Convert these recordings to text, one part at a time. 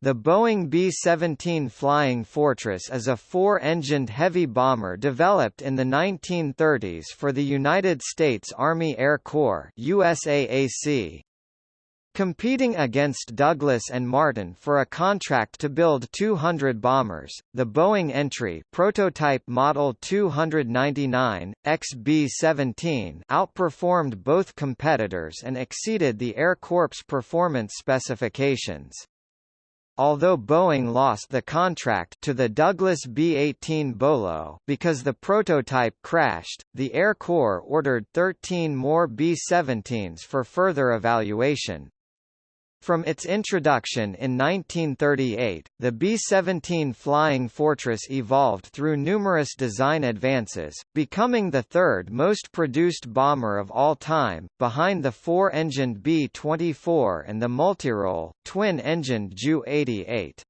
The Boeing B-17 Flying Fortress is a four-engined heavy bomber developed in the 1930s for the United States Army Air Corps USAAC. Competing against Douglas and Martin for a contract to build 200 bombers, the Boeing entry prototype Model 299, XB-17 outperformed both competitors and exceeded the Air Corps' performance specifications. Although Boeing lost the contract to the Douglas B-18 Bolo because the prototype crashed, the Air Corps ordered 13 more B-17s for further evaluation. From its introduction in 1938, the B-17 Flying Fortress evolved through numerous design advances, becoming the third most produced bomber of all time, behind the four-engined B-24 and the multirole, twin-engined Ju-88.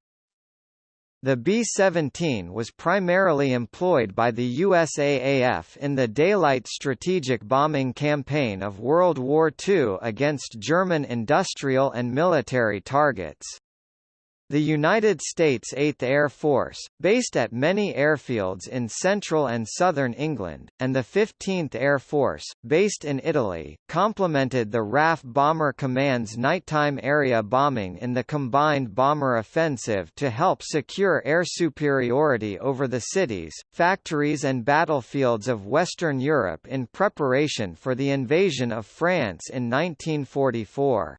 The B-17 was primarily employed by the USAAF in the daylight strategic bombing campaign of World War II against German industrial and military targets. The United States 8th Air Force, based at many airfields in central and southern England, and the 15th Air Force, based in Italy, complemented the RAF Bomber Command's nighttime area bombing in the combined bomber offensive to help secure air superiority over the cities, factories and battlefields of Western Europe in preparation for the invasion of France in 1944.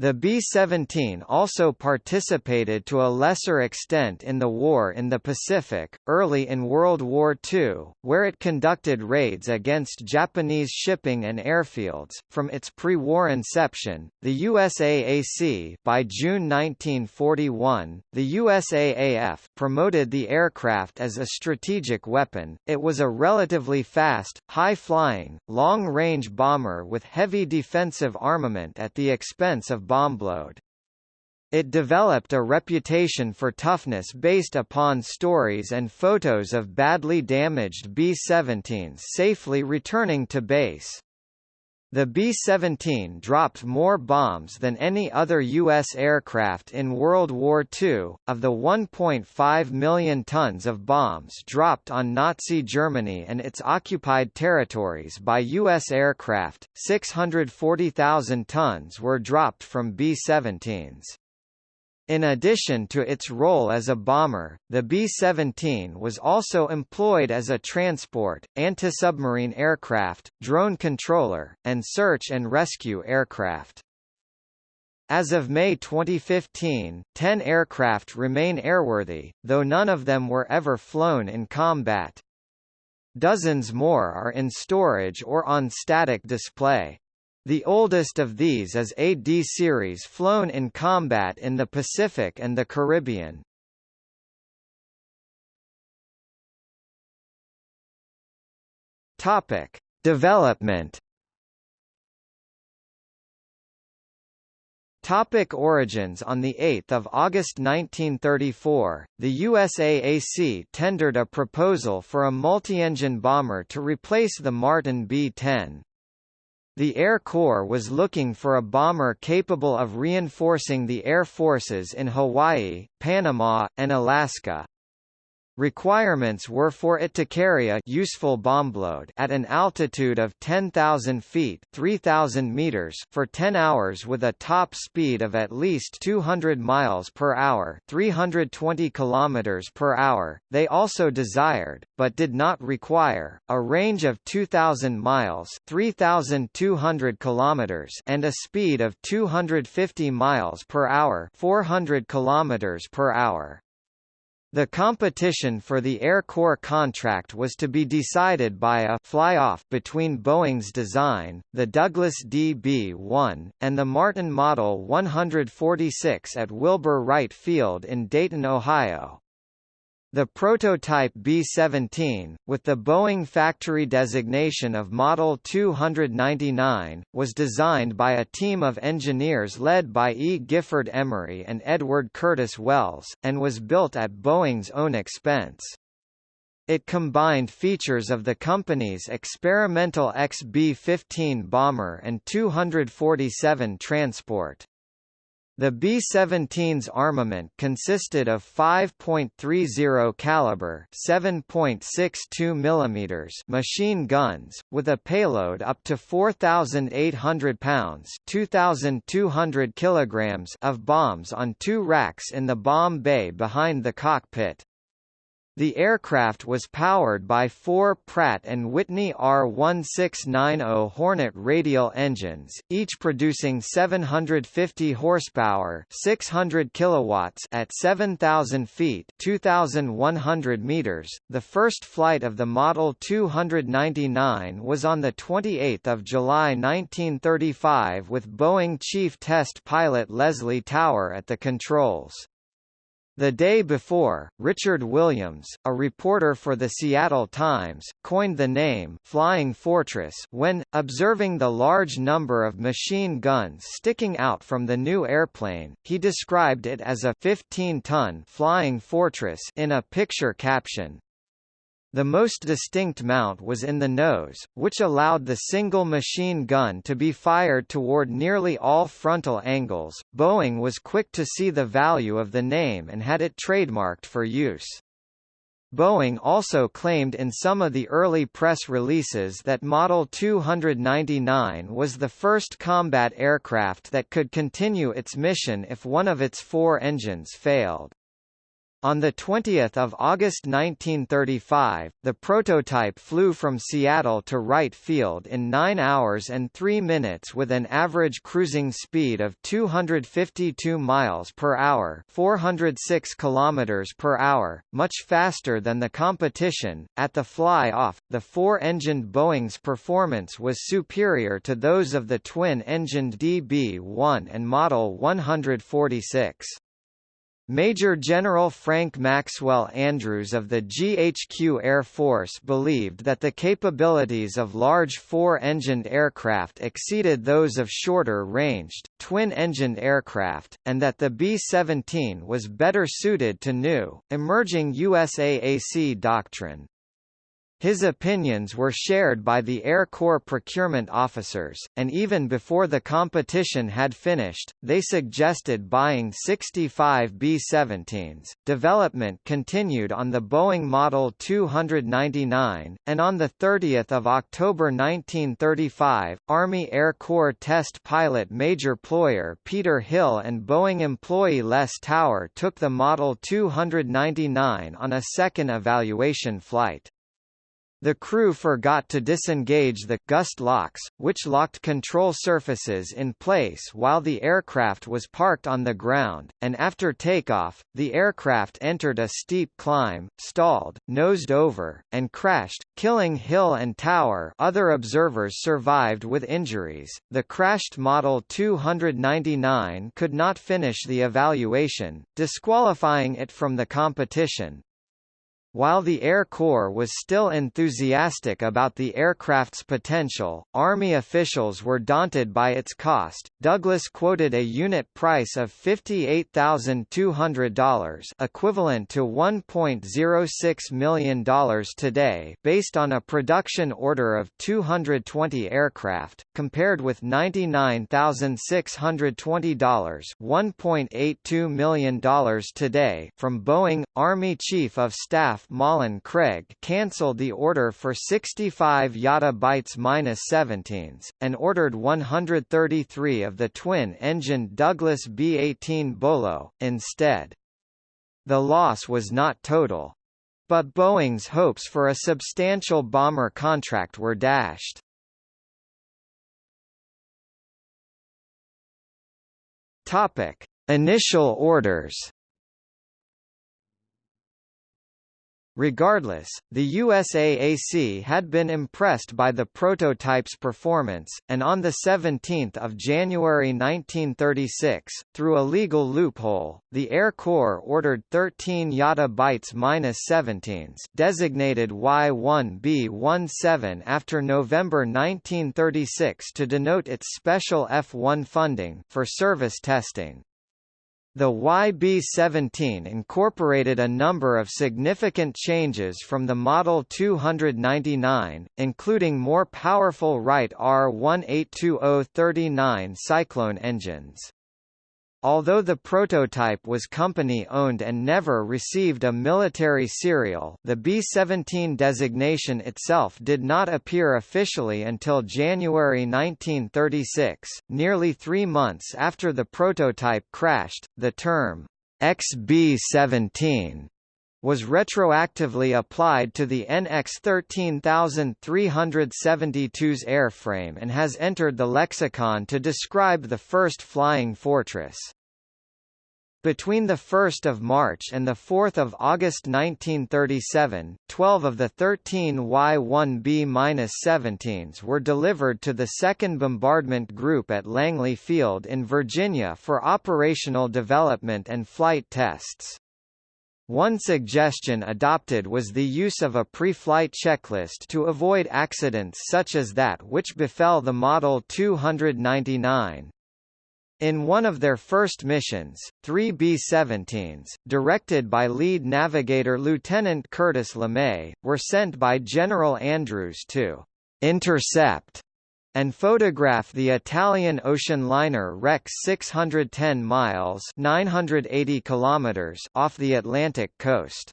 The B-17 also participated to a lesser extent in the war in the Pacific, early in World War II, where it conducted raids against Japanese shipping and airfields. From its pre-war inception, the USAAC by June 1941, the USAAF promoted the aircraft as a strategic weapon. It was a relatively fast, high-flying, long-range bomber with heavy defensive armament at the expense of bombload. It developed a reputation for toughness based upon stories and photos of badly damaged B-17s safely returning to base. The B-17 dropped more bombs than any other U.S. aircraft in World War II. Of the 1.5 million tons of bombs dropped on Nazi Germany and its occupied territories by U.S. aircraft, 640,000 tons were dropped from B-17s. In addition to its role as a bomber, the B-17 was also employed as a transport, anti-submarine aircraft, drone controller, and search and rescue aircraft. As of May 2015, 10 aircraft remain airworthy, though none of them were ever flown in combat. Dozens more are in storage or on static display. The oldest of these is a D-series flown in combat in the Pacific and the Caribbean. Topic: Development. Topic origins On 8 August 1934, the USAAC tendered a proposal for a multi-engine bomber to replace the Martin B-10. The Air Corps was looking for a bomber capable of reinforcing the air forces in Hawaii, Panama, and Alaska. Requirements were for it to carry a useful bombload at an altitude of 10,000 feet 3,000 meters for 10 hours with a top speed of at least 200 miles per hour 320 kilometers per hour. They also desired, but did not require, a range of 2,000 miles 3,200 kilometers and a speed of 250 miles per hour 400 kilometers per hour. The competition for the Air Corps contract was to be decided by a fly-off between Boeing's design, the Douglas DB-1, and the Martin Model 146 at Wilbur Wright Field in Dayton, Ohio. The prototype B-17, with the Boeing factory designation of Model 299, was designed by a team of engineers led by E. Gifford Emery and Edward Curtis Wells, and was built at Boeing's own expense. It combined features of the company's experimental XB-15 bomber and 247 transport. The B-17's armament consisted of 5.30 caliber 7.62 mm machine guns, with a payload up to 4,800 pounds 2,200 kilograms of bombs on two racks in the bomb bay behind the cockpit. The aircraft was powered by four Pratt & Whitney R1690 Hornet radial engines, each producing 750 horsepower, 600 kilowatts at 7,000 feet, 2,100 meters. The first flight of the Model 299 was on the 28th of July 1935 with Boeing Chief Test Pilot Leslie Tower at the controls. The day before, Richard Williams, a reporter for the Seattle Times, coined the name Flying Fortress when, observing the large number of machine guns sticking out from the new airplane, he described it as a 15-ton flying fortress in a picture caption. The most distinct mount was in the nose, which allowed the single machine gun to be fired toward nearly all frontal angles. Boeing was quick to see the value of the name and had it trademarked for use. Boeing also claimed in some of the early press releases that Model 299 was the first combat aircraft that could continue its mission if one of its four engines failed. On 20 August 1935, the prototype flew from Seattle to Wright Field in 9 hours and 3 minutes with an average cruising speed of 252 miles per hour, 406 kilometers per hour, much faster than the competition. At the fly-off, the four-engined Boeing's performance was superior to those of the twin-engined DB-1 and Model 146. Major General Frank Maxwell Andrews of the GHQ Air Force believed that the capabilities of large four-engined aircraft exceeded those of shorter-ranged, twin-engined aircraft, and that the B-17 was better suited to new, emerging USAAC doctrine. His opinions were shared by the Air Corps procurement officers, and even before the competition had finished, they suggested buying 65 B-17s. Development continued on the Boeing Model 299, and on the 30 October 1935, Army Air Corps test pilot Major Ployer Peter Hill and Boeing employee Les Tower took the Model 299 on a second evaluation flight. The crew forgot to disengage the gust locks, which locked control surfaces in place while the aircraft was parked on the ground, and after takeoff, the aircraft entered a steep climb, stalled, nosed over, and crashed, killing Hill and Tower other observers survived with injuries. The crashed Model 299 could not finish the evaluation, disqualifying it from the competition, while the Air Corps was still enthusiastic about the aircraft's potential, Army officials were daunted by its cost. Douglas quoted a unit price of $58,200, equivalent to $1.06 million today, based on a production order of 220 aircraft, compared with $99,620, $1.82 million today from Boeing Army Chief of Staff Malin Craig cancelled the order for 65 Yata Bytes-17s, and ordered 133 of the twin-engined Douglas B-18 Bolo, instead. The loss was not total. But Boeing's hopes for a substantial bomber contract were dashed. Topic: Initial orders. Regardless, the USAAC had been impressed by the prototype's performance, and on 17 January 1936, through a legal loophole, the Air Corps ordered 13 Yata Bytes-17s designated Y-1B-17 after November 1936 to denote its special F-1 funding for service testing. The YB-17 incorporated a number of significant changes from the Model 299, including more powerful Wright R1820-39 Cyclone engines. Although the prototype was company-owned and never received a military serial the B-17 designation itself did not appear officially until January 1936, nearly three months after the prototype crashed. The term, XB-17 was retroactively applied to the NX 13372's airframe and has entered the lexicon to describe the first flying fortress. Between 1 March and 4 August 1937, 12 of the 13 Y-1B-17s were delivered to the 2nd Bombardment Group at Langley Field in Virginia for operational development and flight tests. One suggestion adopted was the use of a pre-flight checklist to avoid accidents such as that which befell the Model 299. In one of their first missions, three B-17s, directed by lead navigator Lieutenant Curtis LeMay, were sent by General Andrews to intercept and photograph the Italian ocean liner Rex 610 miles 980 kilometers off the Atlantic coast.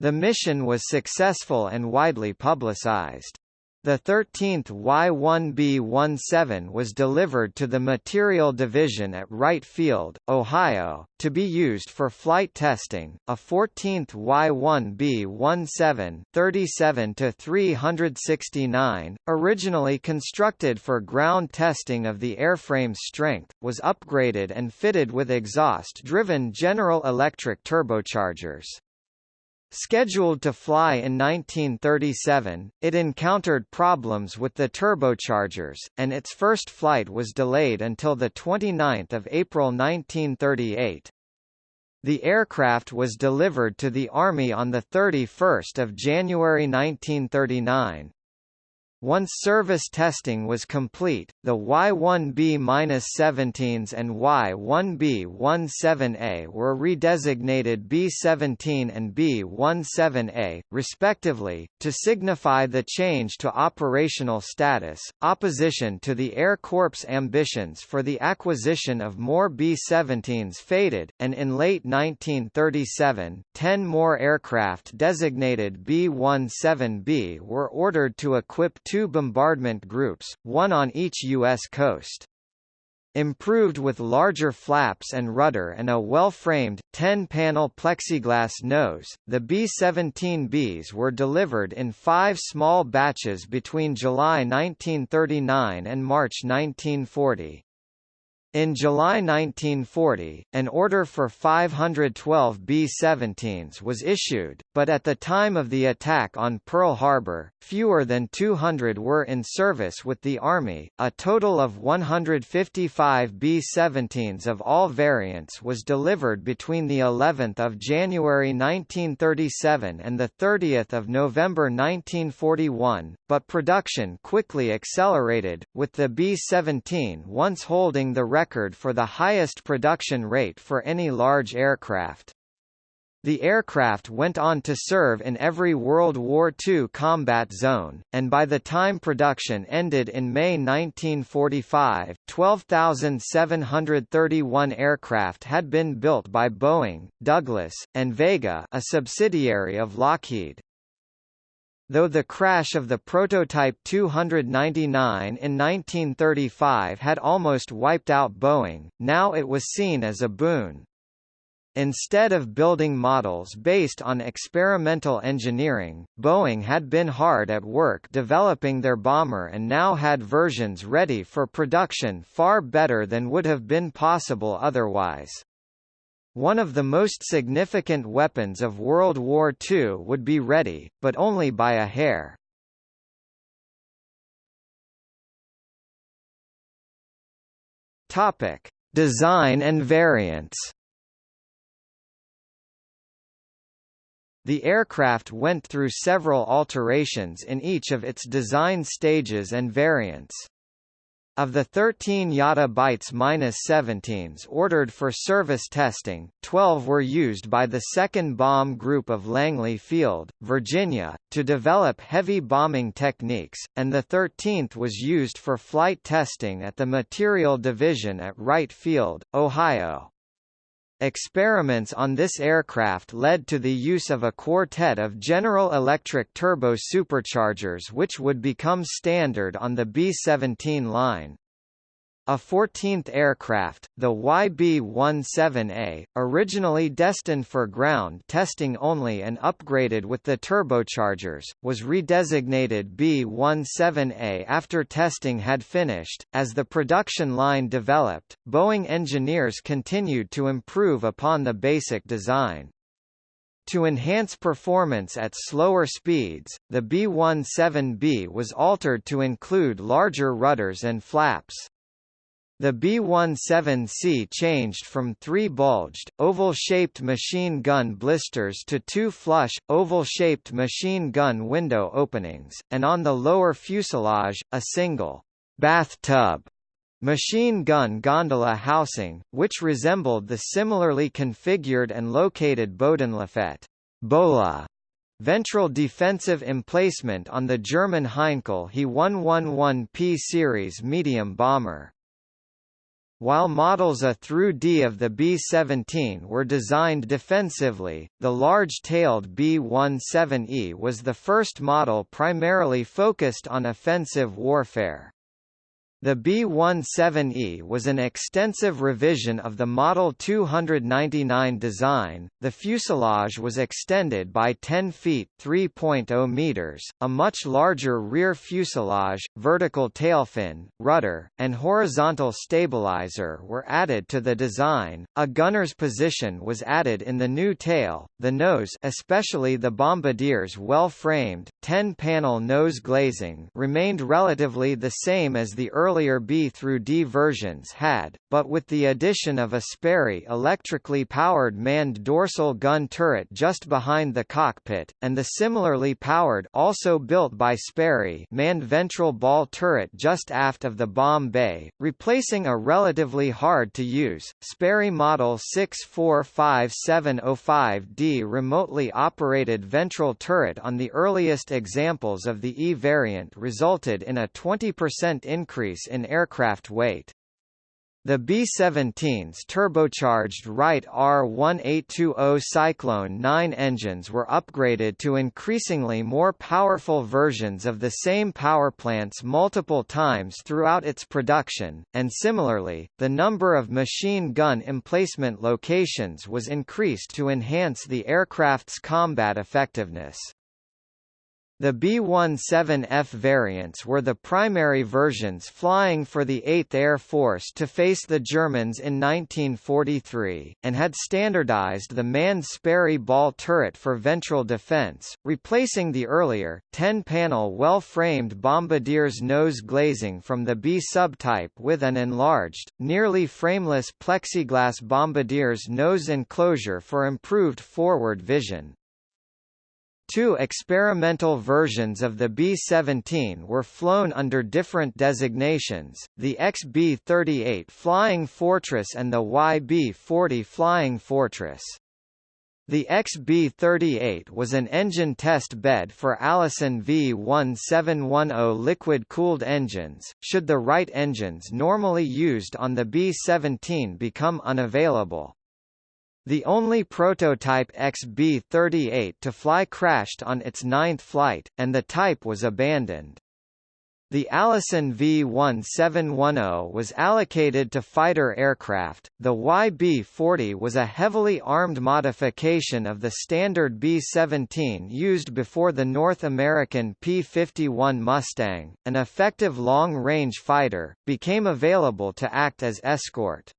The mission was successful and widely publicized. The 13th Y-1B-17 was delivered to the Materiel Division at Wright Field, Ohio, to be used for flight testing. A 14th Y-1B-17 37-369, originally constructed for ground testing of the airframe's strength, was upgraded and fitted with exhaust-driven General Electric turbochargers. Scheduled to fly in 1937, it encountered problems with the turbochargers, and its first flight was delayed until 29 April 1938. The aircraft was delivered to the Army on 31 January 1939. Once service testing was complete, the Y-1B-17s and Y-1B-17A were redesignated B-17 and B-17A, respectively, to signify the change to operational status. Opposition to the Air Corps' ambitions for the acquisition of more B-17s faded, and in late 1937, ten more aircraft designated B-17B were ordered to equip two bombardment groups, one on each U.S. coast. Improved with larger flaps and rudder and a well-framed, 10-panel plexiglass nose, the B-17Bs were delivered in five small batches between July 1939 and March 1940. In July 1940, an order for 512 B-17s was issued, but at the time of the attack on Pearl Harbor, fewer than 200 were in service with the Army. A total of 155 B-17s of all variants was delivered between the 11th of January 1937 and the 30th of November 1941, but production quickly accelerated, with the B-17 once holding the record for the highest production rate for any large aircraft. The aircraft went on to serve in every World War II combat zone, and by the time production ended in May 1945, 12,731 aircraft had been built by Boeing, Douglas, and Vega a subsidiary of Lockheed. Though the crash of the prototype 299 in 1935 had almost wiped out Boeing, now it was seen as a boon. Instead of building models based on experimental engineering, Boeing had been hard at work developing their bomber and now had versions ready for production far better than would have been possible otherwise. One of the most significant weapons of World War II would be ready, but only by a hair. Topic: Design and variants. The aircraft went through several alterations in each of its design stages and variants. Of the 13 Yata bytes minus 17s ordered for service testing, 12 were used by the 2nd Bomb Group of Langley Field, Virginia, to develop heavy bombing techniques, and the 13th was used for flight testing at the Materiel Division at Wright Field, Ohio. Experiments on this aircraft led to the use of a quartet of General Electric turbo superchargers which would become standard on the B-17 line. A 14th aircraft, the YB-17A, originally destined for ground testing only and upgraded with the turbochargers, was redesignated B-17A after testing had finished. As the production line developed, Boeing engineers continued to improve upon the basic design. To enhance performance at slower speeds, the B-17B was altered to include larger rudders and flaps. The B-17C changed from three bulged, oval-shaped machine gun blisters to two flush, oval-shaped machine gun window openings, and on the lower fuselage, a single bathtub machine gun gondola housing, which resembled the similarly configured and located Bodenlafette Bola Ventral defensive emplacement on the German Heinkel He 111P series medium bomber. While models A through D of the B-17 were designed defensively, the large-tailed B-17E was the first model primarily focused on offensive warfare. The B-17E was an extensive revision of the Model 299 design. The fuselage was extended by 10 feet (3.0 meters), a much larger rear fuselage, vertical tailfin, rudder, and horizontal stabilizer were added to the design. A gunner's position was added in the new tail. The nose, especially the bombardier's well-framed 10-panel nose glazing, remained relatively the same as the earlier B through D versions had, but with the addition of a Sperry electrically powered manned dorsal gun turret just behind the cockpit, and the similarly powered also built by Sperry manned ventral ball turret just aft of the bomb bay, replacing a relatively hard-to-use, Sperry Model 645705D remotely operated ventral turret on the earliest examples of the E variant resulted in a 20% increase increase in aircraft weight. The B-17's turbocharged Wright R-1820 Cyclone 9 engines were upgraded to increasingly more powerful versions of the same powerplants multiple times throughout its production, and similarly, the number of machine gun emplacement locations was increased to enhance the aircraft's combat effectiveness. The B-17F variants were the primary versions flying for the 8th Air Force to face the Germans in 1943, and had standardized the manned Sperry ball turret for ventral defense, replacing the earlier, 10-panel well-framed bombardier's nose glazing from the B subtype with an enlarged, nearly frameless plexiglass bombardier's nose enclosure for improved forward vision. Two experimental versions of the B-17 were flown under different designations, the XB-38 Flying Fortress and the YB-40 Flying Fortress. The XB-38 was an engine test bed for Allison V1710 liquid-cooled engines, should the Wright engines normally used on the B-17 become unavailable. The only prototype XB-38 to fly crashed on its ninth flight, and the type was abandoned. The Allison V-1710 was allocated to fighter aircraft. The YB-40 was a heavily armed modification of the standard B-17 used before the North American P-51 Mustang, an effective long-range fighter, became available to act as escort.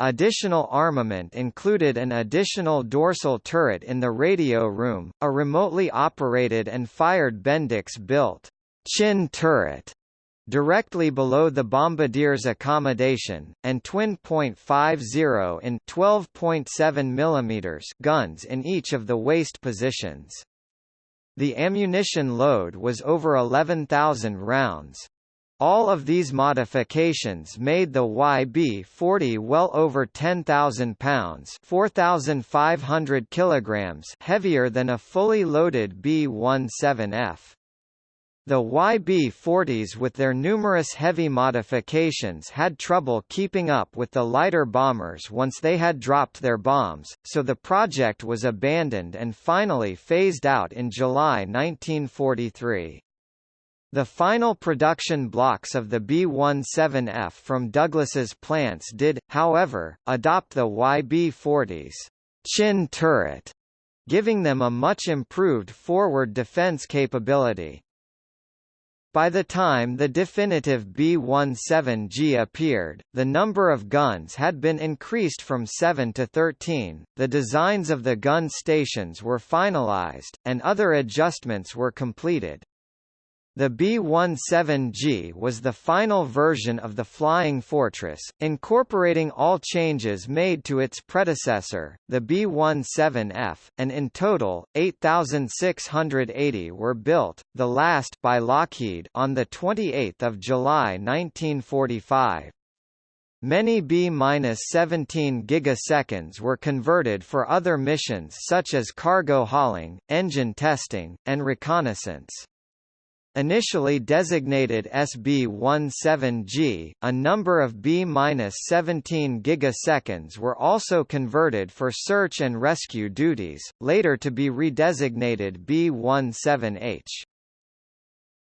Additional armament included an additional dorsal turret in the radio room, a remotely operated and fired Bendix-built chin turret directly below the bombardier's accommodation, and twin .50 in 12.7 mm guns in each of the waist positions. The ammunition load was over 11,000 rounds. All of these modifications made the YB-40 well over 10,000 pounds (4,500 kilograms) heavier than a fully loaded B-17F. The YB-40s with their numerous heavy modifications had trouble keeping up with the lighter bombers once they had dropped their bombs, so the project was abandoned and finally phased out in July 1943. The final production blocks of the B-17F from Douglas's plants did, however, adopt the YB-40's chin turret, giving them a much improved forward defense capability. By the time the definitive B-17G appeared, the number of guns had been increased from 7 to 13, the designs of the gun stations were finalized, and other adjustments were completed. The B-17G was the final version of the Flying Fortress, incorporating all changes made to its predecessor, the B-17F, and in total, 8,680 were built, the last by Lockheed on 28 July 1945. Many B-17 gigaseconds were converted for other missions such as cargo hauling, engine testing, and reconnaissance. Initially designated SB-17G, a number of B-17 gigaseconds were also converted for search and rescue duties, later to be redesignated B-17H.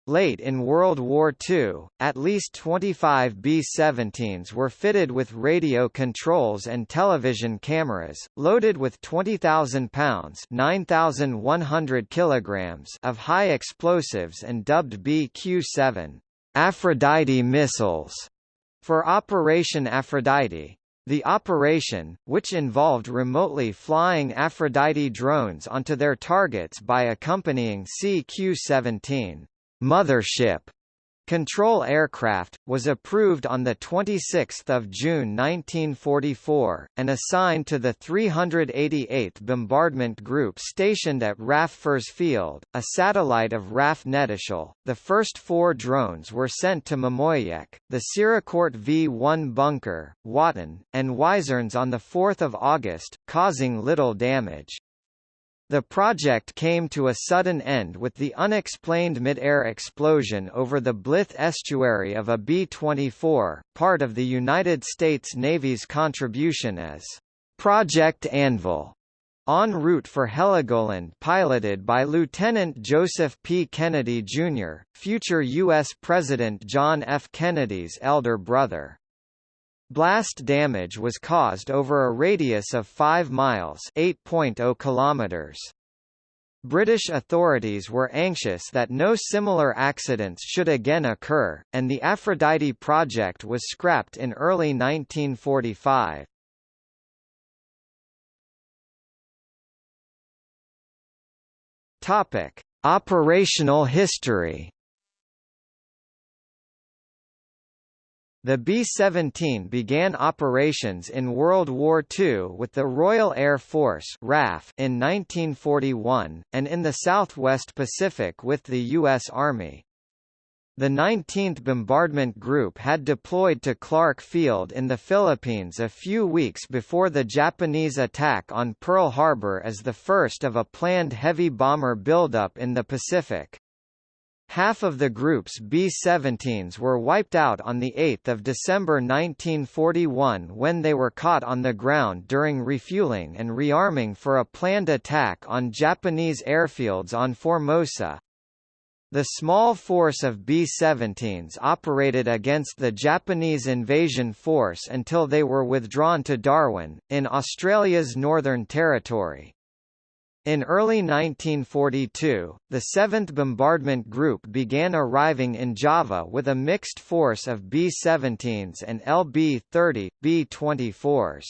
Late in World War II, at least 25 B-17s were fitted with radio controls and television cameras, loaded with 20,000 pounds (9,100 kilograms) of high explosives and dubbed BQ-7 Aphrodite missiles for Operation Aphrodite. The operation, which involved remotely flying Aphrodite drones onto their targets by accompanying CQ-17 Mothership control aircraft, was approved on 26 June 1944, and assigned to the 388th Bombardment Group stationed at RAF Fersfield, a satellite of RAF Knettishall. The first four drones were sent to Mimoyecques, the Siracourt V-1 bunker, Watten, and Wizernes on 4 August, causing little damage. The project came to a sudden end with the unexplained mid-air explosion over the Blyth estuary of a B-24, part of the United States Navy's contribution as Project Anvil, en route for Heligoland piloted by Lieutenant Joseph P. Kennedy, Jr., future U.S. President John F. Kennedy's elder brother. Blast damage was caused over a radius of 5 miles 8.0 kilometers. British authorities were anxious that no similar accidents should again occur, and the Aphrodite project was scrapped in early 1945. Topic: Operational history. The B-17 began operations in World War II with the Royal Air Force RAF in 1941, and in the Southwest Pacific with the U.S. Army. The 19th Bombardment Group had deployed to Clark Field in the Philippines a few weeks before the Japanese attack on Pearl Harbor as the first of a planned heavy bomber buildup in the Pacific. Half of the group's B-17s were wiped out on 8 December 1941 when they were caught on the ground during refueling and rearming for a planned attack on Japanese airfields on Formosa. The small force of B-17s operated against the Japanese invasion force until they were withdrawn to Darwin, in Australia's Northern Territory. In early 1942, the 7th Bombardment Group began arriving in Java with a mixed force of B-17s and LB-30, B-24s.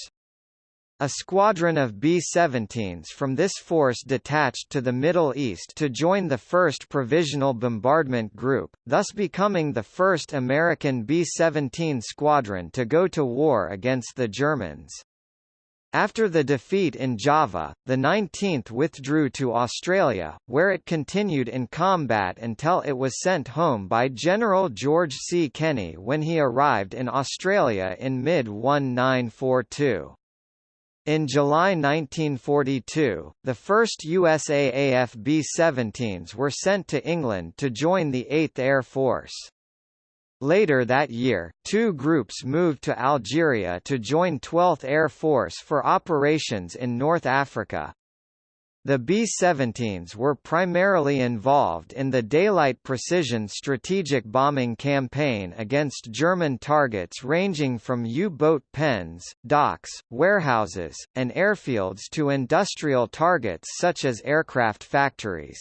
A squadron of B-17s from this force detached to the Middle East to join the 1st Provisional Bombardment Group, thus becoming the first American B-17 squadron to go to war against the Germans. After the defeat in Java, the 19th withdrew to Australia, where it continued in combat until it was sent home by General George C. Kenney when he arrived in Australia in mid-1942. In July 1942, the first USAAF B-17s were sent to England to join the 8th Air Force. Later that year, two groups moved to Algeria to join 12th Air Force for operations in North Africa. The B-17s were primarily involved in the Daylight Precision strategic bombing campaign against German targets ranging from U-boat pens, docks, warehouses, and airfields to industrial targets such as aircraft factories.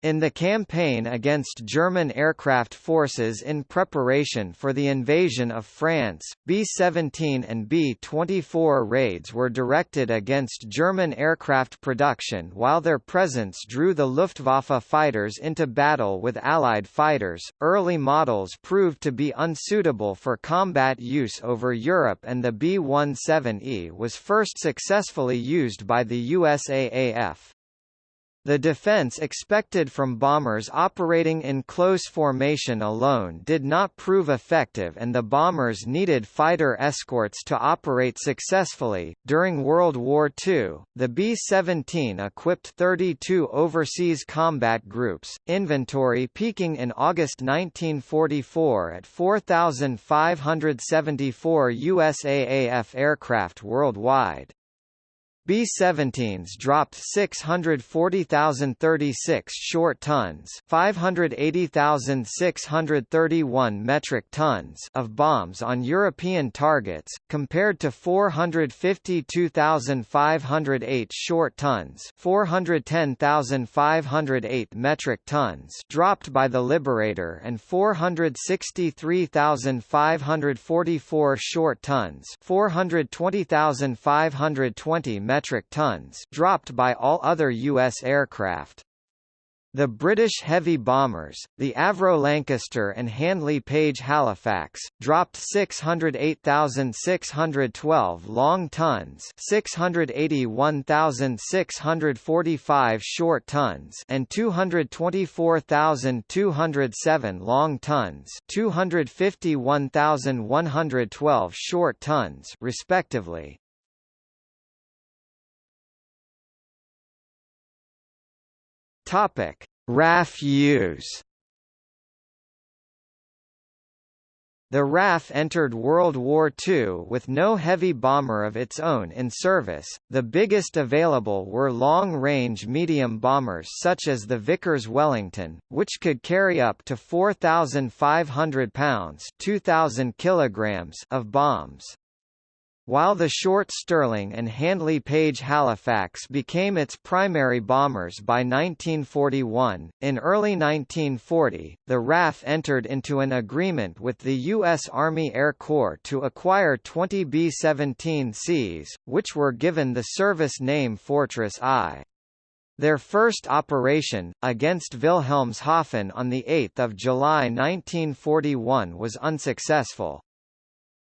In the campaign against German aircraft forces in preparation for the invasion of France, B-17 and B-24 raids were directed against German aircraft production while their presence drew the Luftwaffe fighters into battle with Allied fighters. Early models proved to be unsuitable for combat use over Europe and the B-17E was first successfully used by the USAAF. The defense expected from bombers operating in close formation alone did not prove effective and the bombers needed fighter escorts to operate successfully. During World War II, the B-17 equipped 32 overseas combat groups, inventory peaking in August 1944 at 4,574 USAAF aircraft worldwide. B-17s dropped 640,036 short tons 580,631 metric tons of bombs on European targets, compared to 452,508 short tons 410,508 metric tons dropped by the Liberator and 463,544 short tons 420,520 metric metric tons dropped by all other U.S. aircraft. The British heavy bombers, the Avro Lancaster and Handley Page Halifax, dropped 608,612 long tons 681,645 short tons and 224,207 long tons 251,112 short tons respectively. Topic: RAF use. The RAF entered World War II with no heavy bomber of its own in service, the biggest available were long-range medium bombers such as the Vickers Wellington, which could carry up to 4,500 pounds 2,000 kilograms of bombs. While the short Stirling and Handley Page Halifax became its primary bombers by 1941, in early 1940, the RAF entered into an agreement with the U.S. Army Air Corps to acquire 20 B-17Cs, which were given the service name Fortress I. Their first operation, against Wilhelmshaven on 8 July 1941 was unsuccessful.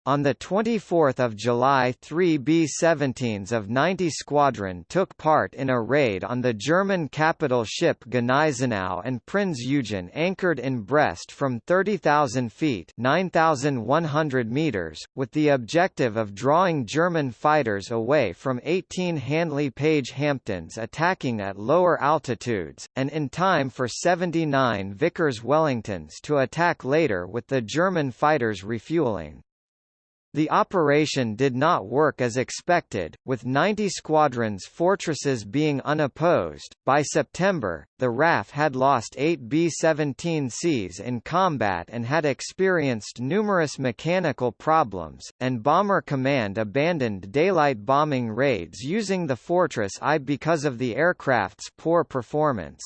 On 24 July three B-17s of 90 Squadron took part in a raid on the German capital ship Gneisenau and Prinz Eugen anchored in Brest from 30,000 feet 9,100 meters, with the objective of drawing German fighters away from 18 Handley Page Hampdens attacking at lower altitudes, and in time for 79 Vickers Wellingtons to attack later with the German fighters refueling. The operation did not work as expected, with 90 squadrons fortresses being unopposed. By September, the RAF had lost 8 B-17Cs in combat and had experienced numerous mechanical problems, and Bomber Command abandoned daylight bombing raids using the Fortress I because of the aircraft's poor performance.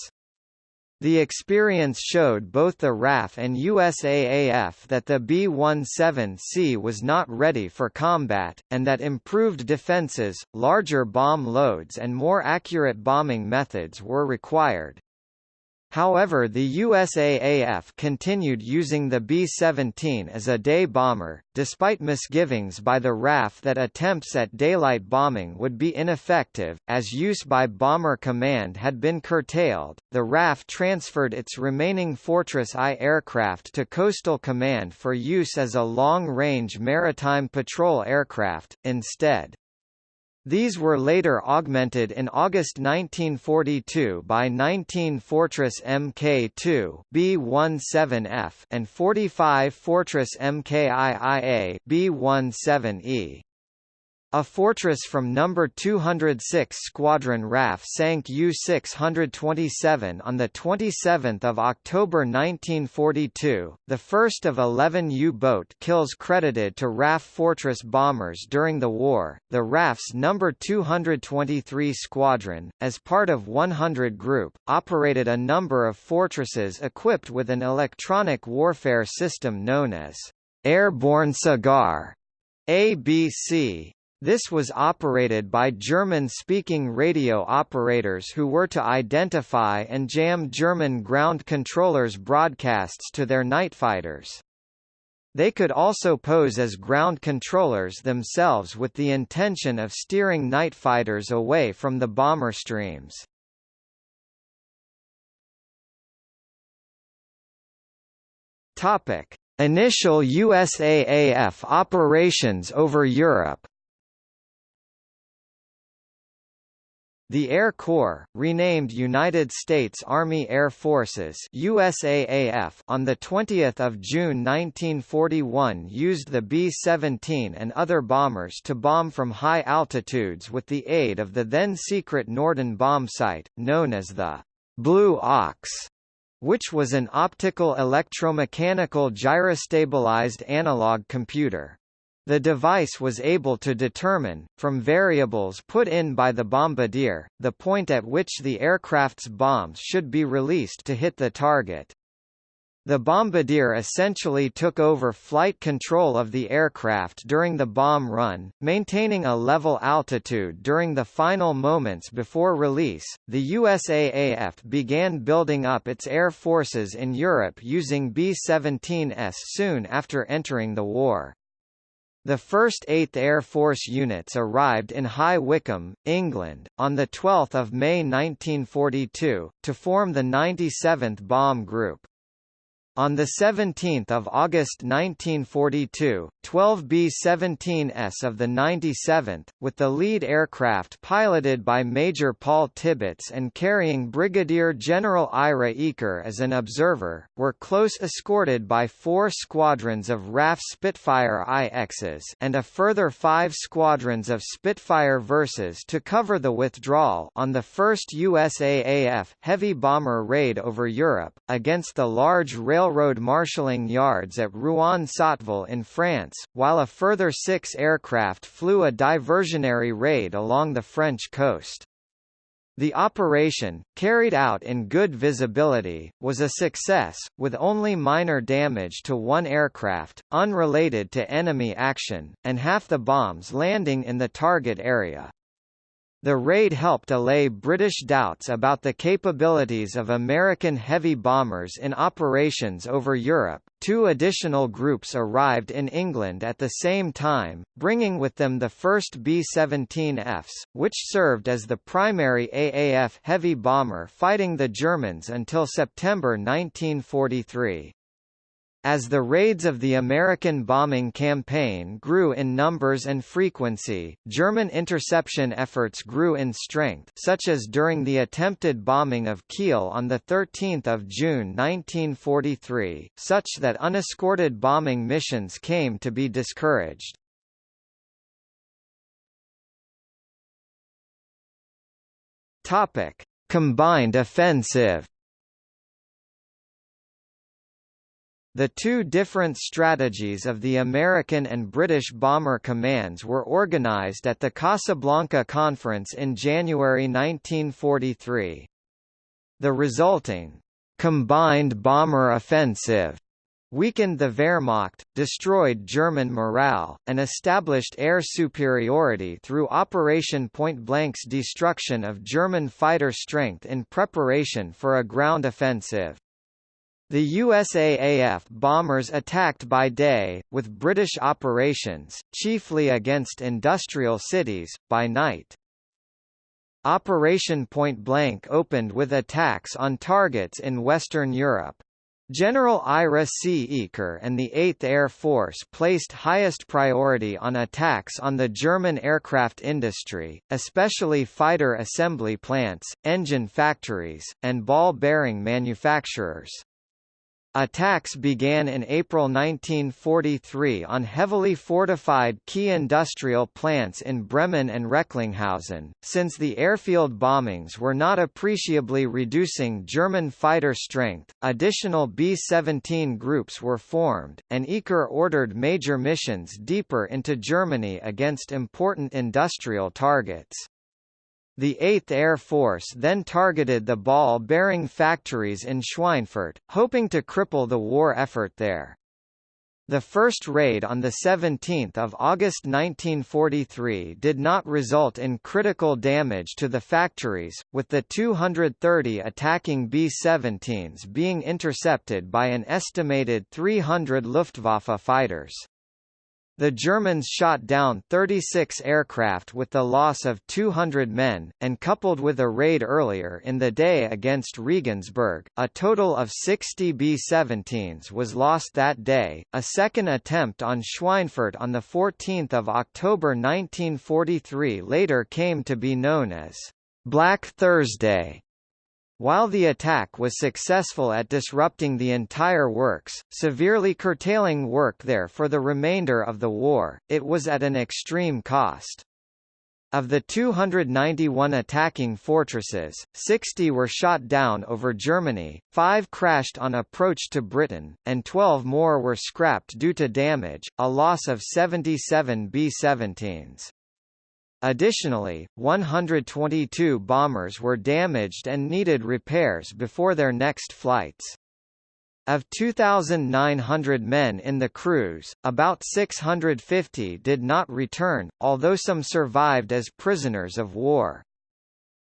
The experience showed both the RAF and USAAF that the B-17C was not ready for combat, and that improved defenses, larger bomb loads and more accurate bombing methods were required. However the USAAF continued using the B-17 as a day bomber, despite misgivings by the RAF that attempts at daylight bombing would be ineffective, as use by Bomber Command had been curtailed. The RAF transferred its remaining Fortress I aircraft to Coastal Command for use as a long-range maritime patrol aircraft, instead. These were later augmented in August 1942 by 19 Fortress Mk2 B17F and 45 Fortress Mkiia B17E. A Fortress from No. 206 Squadron RAF sank U-627 on 27 October 1942, the first of 11 U-boat kills credited to RAF Fortress bombers during the war. The RAF's No. 223 Squadron, as part of 100 Group, operated a number of fortresses equipped with an electronic warfare system known as Airborne Cigar ABC, this was operated by German-speaking radio operators who were to identify and jam German ground controllers' broadcasts to their night fighters. They could also pose as ground controllers themselves with the intention of steering night fighters away from the bomber streams. Topic: Initial USAAF operations over Europe The Air Corps, renamed United States Army Air Forces USAAF on 20 June 1941 used the B-17 and other bombers to bomb from high altitudes with the aid of the then-secret Norden bomb sight, known as the Blue Ox which was an optical electromechanical gyrostabilized analog computer. The device was able to determine, from variables put in by the bombardier, the point at which the aircraft's bombs should be released to hit the target. The bombardier essentially took over flight control of the aircraft during the bomb run, maintaining a level altitude during the final moments before release. The USAAF began building up its air forces in Europe using B 17s soon after entering the war. The first 8th Air Force units arrived in High Wycombe, England, on 12 May 1942, to form the 97th Bomb Group. On 17 August 1942, 12 B-17s of the 97th, with the lead aircraft piloted by Major Paul Tibbets and carrying Brigadier General Ira Eaker as an observer, were close escorted by four squadrons of RAF Spitfire IXs and a further five squadrons of Spitfire Verses to cover the withdrawal on the first USAAF heavy bomber raid over Europe, against the large rail railroad marshalling yards at Rouen-Sotteville in France, while a further six aircraft flew a diversionary raid along the French coast. The operation, carried out in good visibility, was a success, with only minor damage to one aircraft, unrelated to enemy action, and half the bombs landing in the target area. The raid helped allay British doubts about the capabilities of American heavy bombers in operations over Europe. Two additional groups arrived in England at the same time, bringing with them the first B-17Fs, which served as the primary AAF heavy bomber fighting the Germans until September 1943. As the raids of the American bombing campaign grew in numbers and frequency, German interception efforts grew in strength such as during the attempted bombing of Kiel on 13 June 1943, such that unescorted bombing missions came to be discouraged. Combined offensive The two different strategies of the American and British bomber commands were organized at the Casablanca Conference in January 1943. The resulting combined bomber offensive weakened the Wehrmacht, destroyed German morale, and established air superiority through Operation Pointblank's destruction of German fighter strength in preparation for a ground offensive. The USAAF bombers attacked by day, with British operations, chiefly against industrial cities, by night. Operation Pointblank opened with attacks on targets in Western Europe. General Ira C. Eaker and the 8th Air Force placed highest priority on attacks on the German aircraft industry, especially fighter assembly plants, engine factories, and ball bearing manufacturers. Attacks began in April 1943 on heavily fortified key industrial plants in Bremen and Recklinghausen, since the airfield bombings were not appreciably reducing German fighter strength. Additional B-17 groups were formed, and Eaker ordered major missions deeper into Germany against important industrial targets. The 8th Air Force then targeted the ball-bearing factories in Schweinfurt, hoping to cripple the war effort there. The first raid on 17 August 1943 did not result in critical damage to the factories, with the 230 attacking B-17s being intercepted by an estimated 300 Luftwaffe fighters. The Germans shot down 36 aircraft with the loss of 200 men, and coupled with a raid earlier in the day against Regensburg, a total of 60 B-17s was lost that day. A second attempt on Schweinfurt on 14 October 1943 later came to be known as Black Thursday. While the attack was successful at disrupting the entire works, severely curtailing work there for the remainder of the war, it was at an extreme cost. Of the 291 attacking fortresses, 60 were shot down over Germany, 5 crashed on approach to Britain, and 12 more were scrapped due to damage, a loss of 77 B-17s. Additionally, 122 bombers were damaged and needed repairs before their next flights. Of 2,900 men in the crews, about 650 did not return, although some survived as prisoners of war.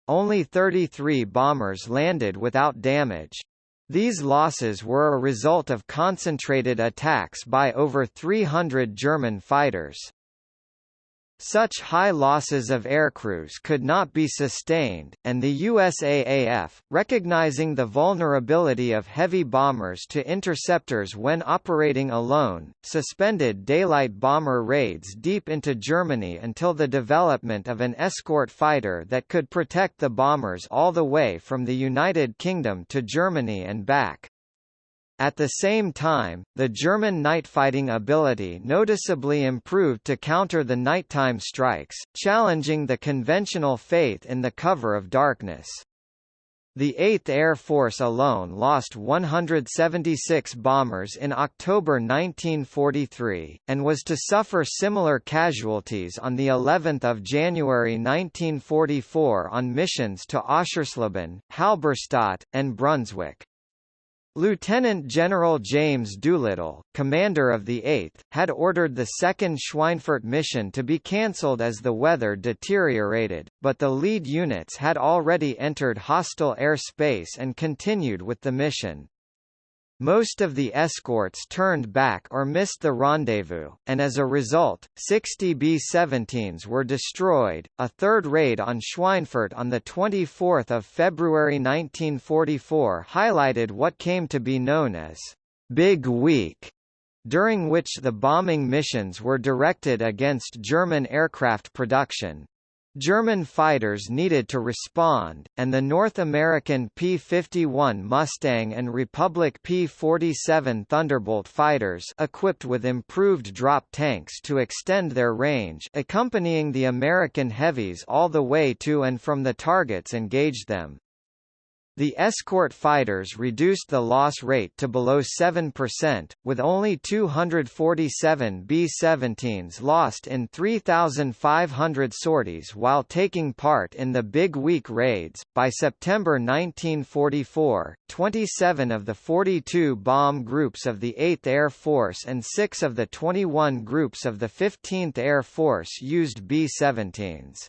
Only 33 bombers landed without damage. These losses were a result of concentrated attacks by over 300 German fighters. Such high losses of aircrews could not be sustained, and the USAAF, recognizing the vulnerability of heavy bombers to interceptors when operating alone, suspended daylight bomber raids deep into Germany until the development of an escort fighter that could protect the bombers all the way from the United Kingdom to Germany and back. At the same time, the German nightfighting ability noticeably improved to counter the nighttime strikes, challenging the conventional faith in the cover of darkness. The 8th Air Force alone lost 176 bombers in October 1943, and was to suffer similar casualties on the 11th of January 1944 on missions to Oschersleben, Halberstadt, and Brunswick. Lieutenant General James Doolittle, commander of the 8th, had ordered the 2nd Schweinfurt mission to be cancelled as the weather deteriorated, but the lead units had already entered hostile air space and continued with the mission. Most of the escorts turned back or missed the rendezvous, and as a result, 60 B-17s were destroyed. A third raid on Schweinfurt on 24 February 1944 highlighted what came to be known as Big Week, during which the bombing missions were directed against German aircraft production, German fighters needed to respond, and the North American P-51 Mustang and Republic P-47 Thunderbolt fighters equipped with improved drop tanks to extend their range accompanying the American heavies all the way to and from the targets engaged them. The escort fighters reduced the loss rate to below 7%, with only 247 B-17s lost in 3,500 sorties while taking part in the Big Week raids. By September 1944, 27 of the 42 bomb groups of the 8th Air Force and 6 of the 21 groups of the 15th Air Force used B-17s.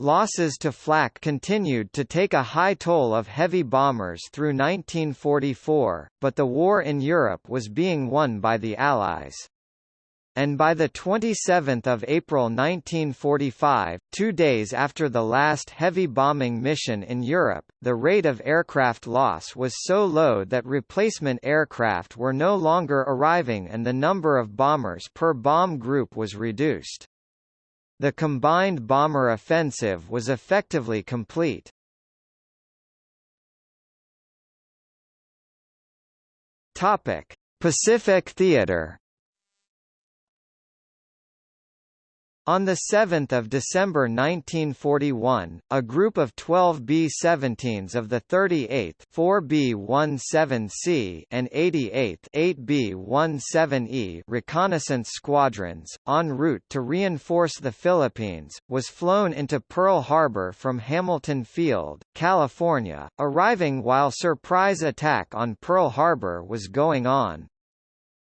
Losses to flak continued to take a high toll of heavy bombers through 1944, but the war in Europe was being won by the Allies. And by 27 April 1945, two days after the last heavy bombing mission in Europe, the rate of aircraft loss was so low that replacement aircraft were no longer arriving and the number of bombers per bomb group was reduced. The combined bomber offensive was effectively complete. Topic: Pacific Theater On 7 December 1941, a group of 12 B-17s of the 38th 4B-17C and 88th 8B-17E reconnaissance squadrons, en route to reinforce the Philippines, was flown into Pearl Harbor from Hamilton Field, California, arriving while surprise attack on Pearl Harbor was going on.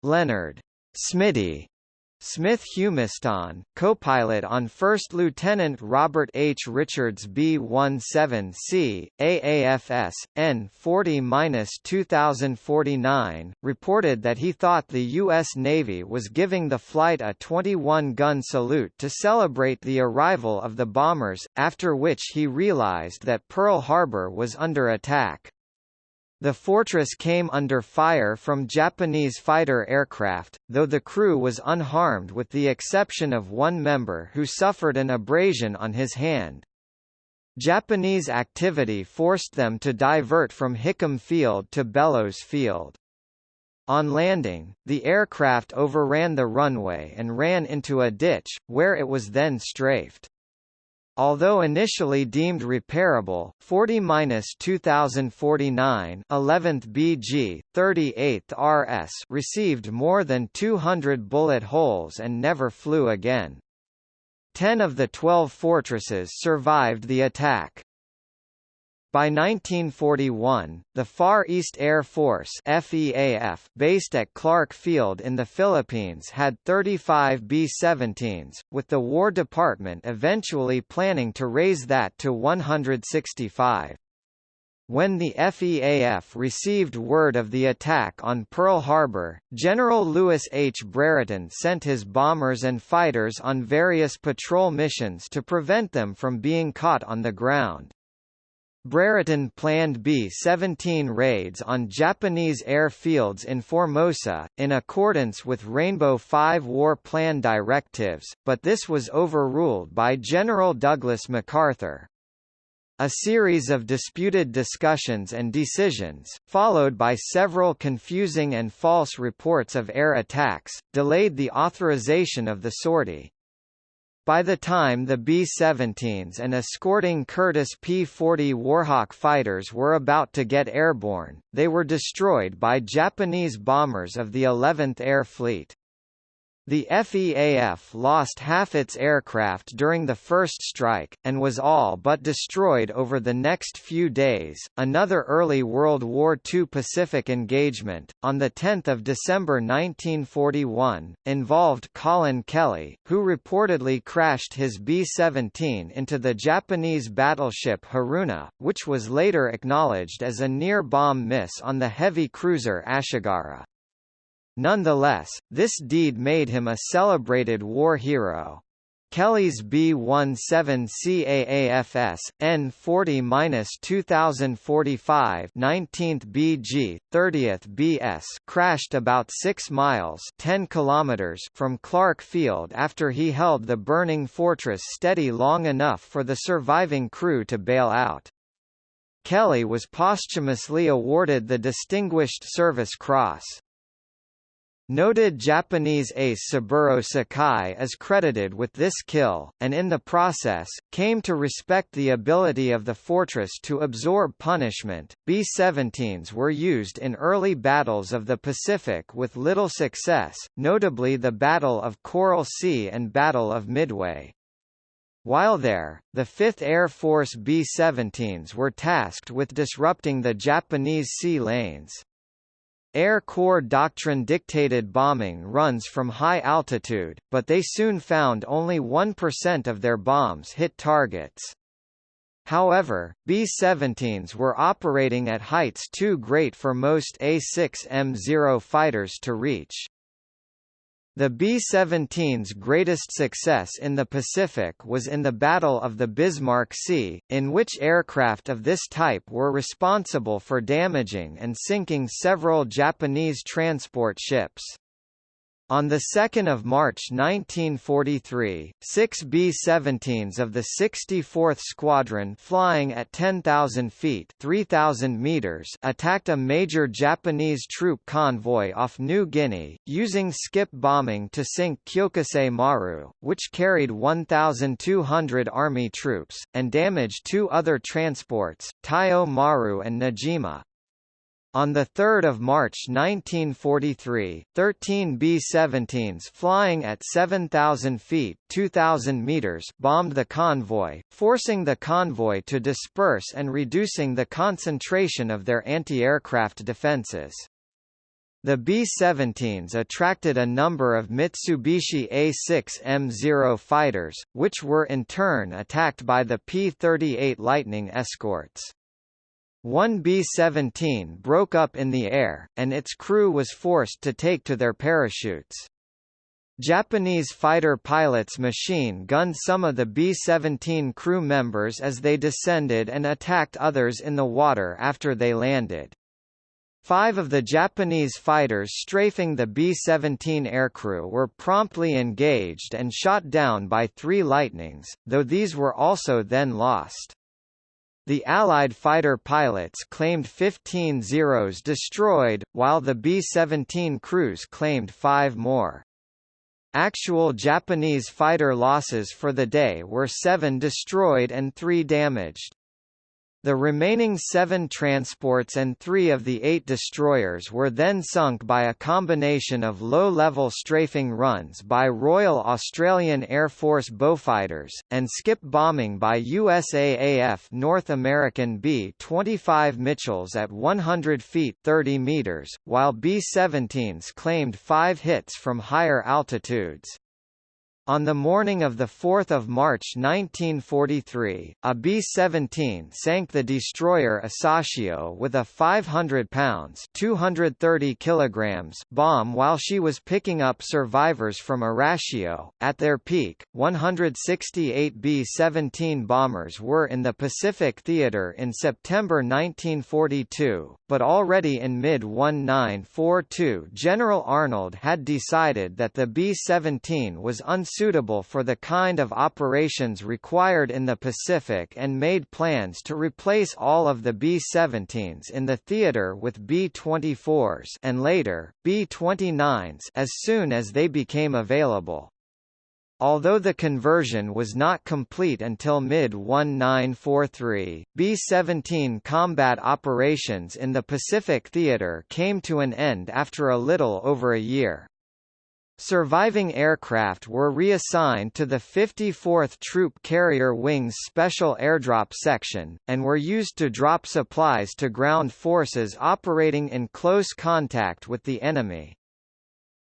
Leonard Smitty Smith Humiston, co-pilot on First Lieutenant Robert H. Richards B-17C, AAFS, N-40-2049, reported that he thought the U.S. Navy was giving the flight a 21-gun salute to celebrate the arrival of the bombers, after which he realized that Pearl Harbor was under attack. The fortress came under fire from Japanese fighter aircraft, though the crew was unharmed with the exception of one member who suffered an abrasion on his hand. Japanese activity forced them to divert from Hickam Field to Bellows Field. On landing, the aircraft overran the runway and ran into a ditch, where it was then strafed. Although initially deemed repairable, 40-2049 11th BG, 38th RS received more than 200 bullet holes and never flew again. Ten of the 12 fortresses survived the attack. By 1941, the Far East Air Force FEAF, based at Clark Field in the Philippines had 35 B-17s, with the War Department eventually planning to raise that to 165. When the FEAF received word of the attack on Pearl Harbor, General Lewis H. Brereton sent his bombers and fighters on various patrol missions to prevent them from being caught on the ground. Brereton planned B-17 raids on Japanese airfields in Formosa, in accordance with Rainbow Five War Plan directives, but this was overruled by General Douglas MacArthur. A series of disputed discussions and decisions, followed by several confusing and false reports of air attacks, delayed the authorization of the sortie. By the time the B-17s and escorting Curtiss P-40 Warhawk fighters were about to get airborne, they were destroyed by Japanese bombers of the 11th Air Fleet. The FEAF lost half its aircraft during the first strike, and was all but destroyed over the next few days. Another early World War II Pacific engagement, on 10 December 1941, involved Colin Kelly, who reportedly crashed his B-17 into the Japanese battleship Haruna, which was later acknowledged as a near-bomb miss on the heavy cruiser Ashigara. Nonetheless, this deed made him a celebrated war hero. Kelly's B-17CAAFS, N40-2045 19th BG, 30th BS crashed about 6 miles 10 kilometers from Clark Field after he held the burning fortress steady long enough for the surviving crew to bail out. Kelly was posthumously awarded the Distinguished Service Cross. Noted Japanese ace Saburo Sakai is credited with this kill, and in the process, came to respect the ability of the fortress to absorb punishment. B-17s were used in early battles of the Pacific with little success, notably the Battle of Coral Sea and Battle of Midway. While there, the 5th Air Force B-17s were tasked with disrupting the Japanese sea lanes. Air Corps doctrine dictated bombing runs from high altitude, but they soon found only 1% of their bombs hit targets. However, B-17s were operating at heights too great for most A-6M0 fighters to reach. The B-17's greatest success in the Pacific was in the Battle of the Bismarck Sea, in which aircraft of this type were responsible for damaging and sinking several Japanese transport ships. On 2 March 1943, six B-17s of the 64th Squadron flying at 10,000 feet 3,000 meters attacked a major Japanese troop convoy off New Guinea, using skip bombing to sink Kyokusei Maru, which carried 1,200 Army troops, and damaged two other transports, Taiyo Maru and Nojima. On 3 March 1943, 13 B-17s flying at 7,000 feet 2,000 meters bombed the convoy, forcing the convoy to disperse and reducing the concentration of their anti-aircraft defenses. The B-17s attracted a number of Mitsubishi A6M0 fighters, which were in turn attacked by the P-38 Lightning escorts. One B-17 broke up in the air, and its crew was forced to take to their parachutes. Japanese fighter pilots machine gunned some of the B-17 crew members as they descended and attacked others in the water after they landed. Five of the Japanese fighters strafing the B-17 aircrew were promptly engaged and shot down by three Lightnings, though these were also then lost. The Allied fighter pilots claimed 15 Zeros destroyed, while the B-17 crews claimed five more. Actual Japanese fighter losses for the day were seven destroyed and three damaged. The remaining seven transports and three of the eight destroyers were then sunk by a combination of low-level strafing runs by Royal Australian Air Force Beaufighters, and skip bombing by USAAF North American B-25 Mitchells at 100 feet 30 meters, while B-17s claimed five hits from higher altitudes. On the morning of 4 March 1943, a B-17 sank the destroyer Asashio with a 500 pounds 230 kilograms bomb while she was picking up survivors from Arashio. At their peak, 168 B-17 bombers were in the Pacific Theater in September 1942, but already in mid-1942 General Arnold had decided that the B-17 was unsuitable suitable for the kind of operations required in the Pacific and made plans to replace all of the B-17s in the theater with B-24s and later, B-29s as soon as they became available. Although the conversion was not complete until mid-1943, B-17 combat operations in the Pacific Theater came to an end after a little over a year. Surviving aircraft were reassigned to the 54th Troop Carrier Wing's Special Airdrop Section, and were used to drop supplies to ground forces operating in close contact with the enemy.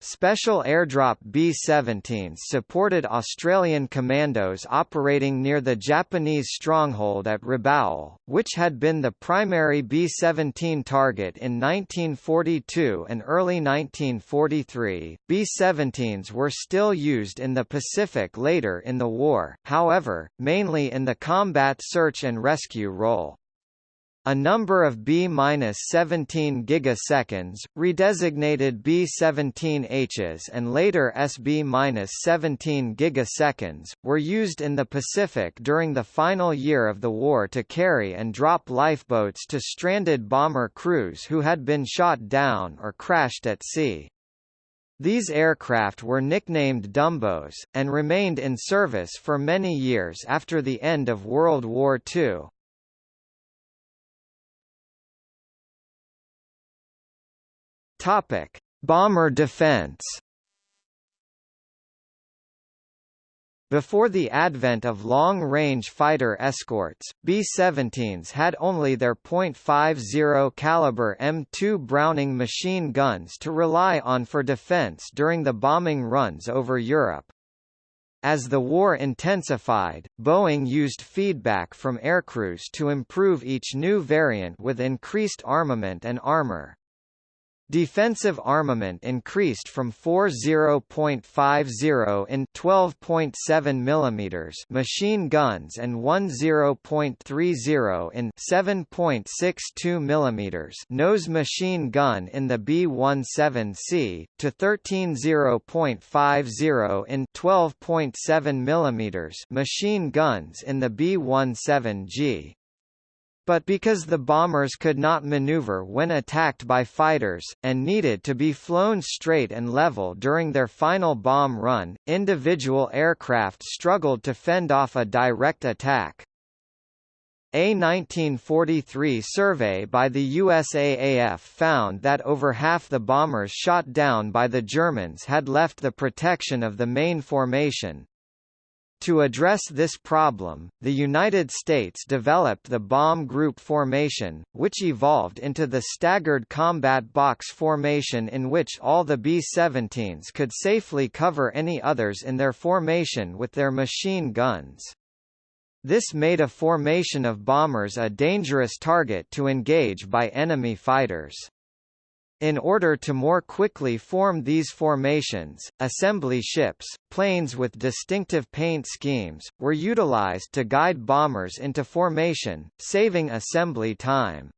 Special airdrop B-17s supported Australian commandos operating near the Japanese stronghold at Rabaul, which had been the primary B-17 target in 1942 and early 1943. B-17s were still used in the Pacific later in the war, however, mainly in the combat search and rescue role. A number of B-17Gs, redesignated B-17Hs and later SB-17Gs, were used in the Pacific during the final year of the war to carry and drop lifeboats to stranded bomber crews who had been shot down or crashed at sea. These aircraft were nicknamed Dumbos, and remained in service for many years after the end of World War II. Topic: Bomber defense. Before the advent of long-range fighter escorts, B-17s had only their .50 caliber M2 Browning machine guns to rely on for defense during the bombing runs over Europe. As the war intensified, Boeing used feedback from aircrews to improve each new variant with increased armament and armor. Defensive armament increased from 40.50 in 12.7 mm machine guns and 10.30 in 7.62 mm nose machine gun in the B-17C, to 13.0.50 in 12.7 mm machine guns in the B-17G but because the bombers could not maneuver when attacked by fighters, and needed to be flown straight and level during their final bomb run, individual aircraft struggled to fend off a direct attack. A 1943 survey by the USAAF found that over half the bombers shot down by the Germans had left the protection of the main formation, to address this problem, the United States developed the bomb group formation, which evolved into the staggered combat box formation in which all the B-17s could safely cover any others in their formation with their machine guns. This made a formation of bombers a dangerous target to engage by enemy fighters. In order to more quickly form these formations, assembly ships, planes with distinctive paint schemes, were utilized to guide bombers into formation, saving assembly time.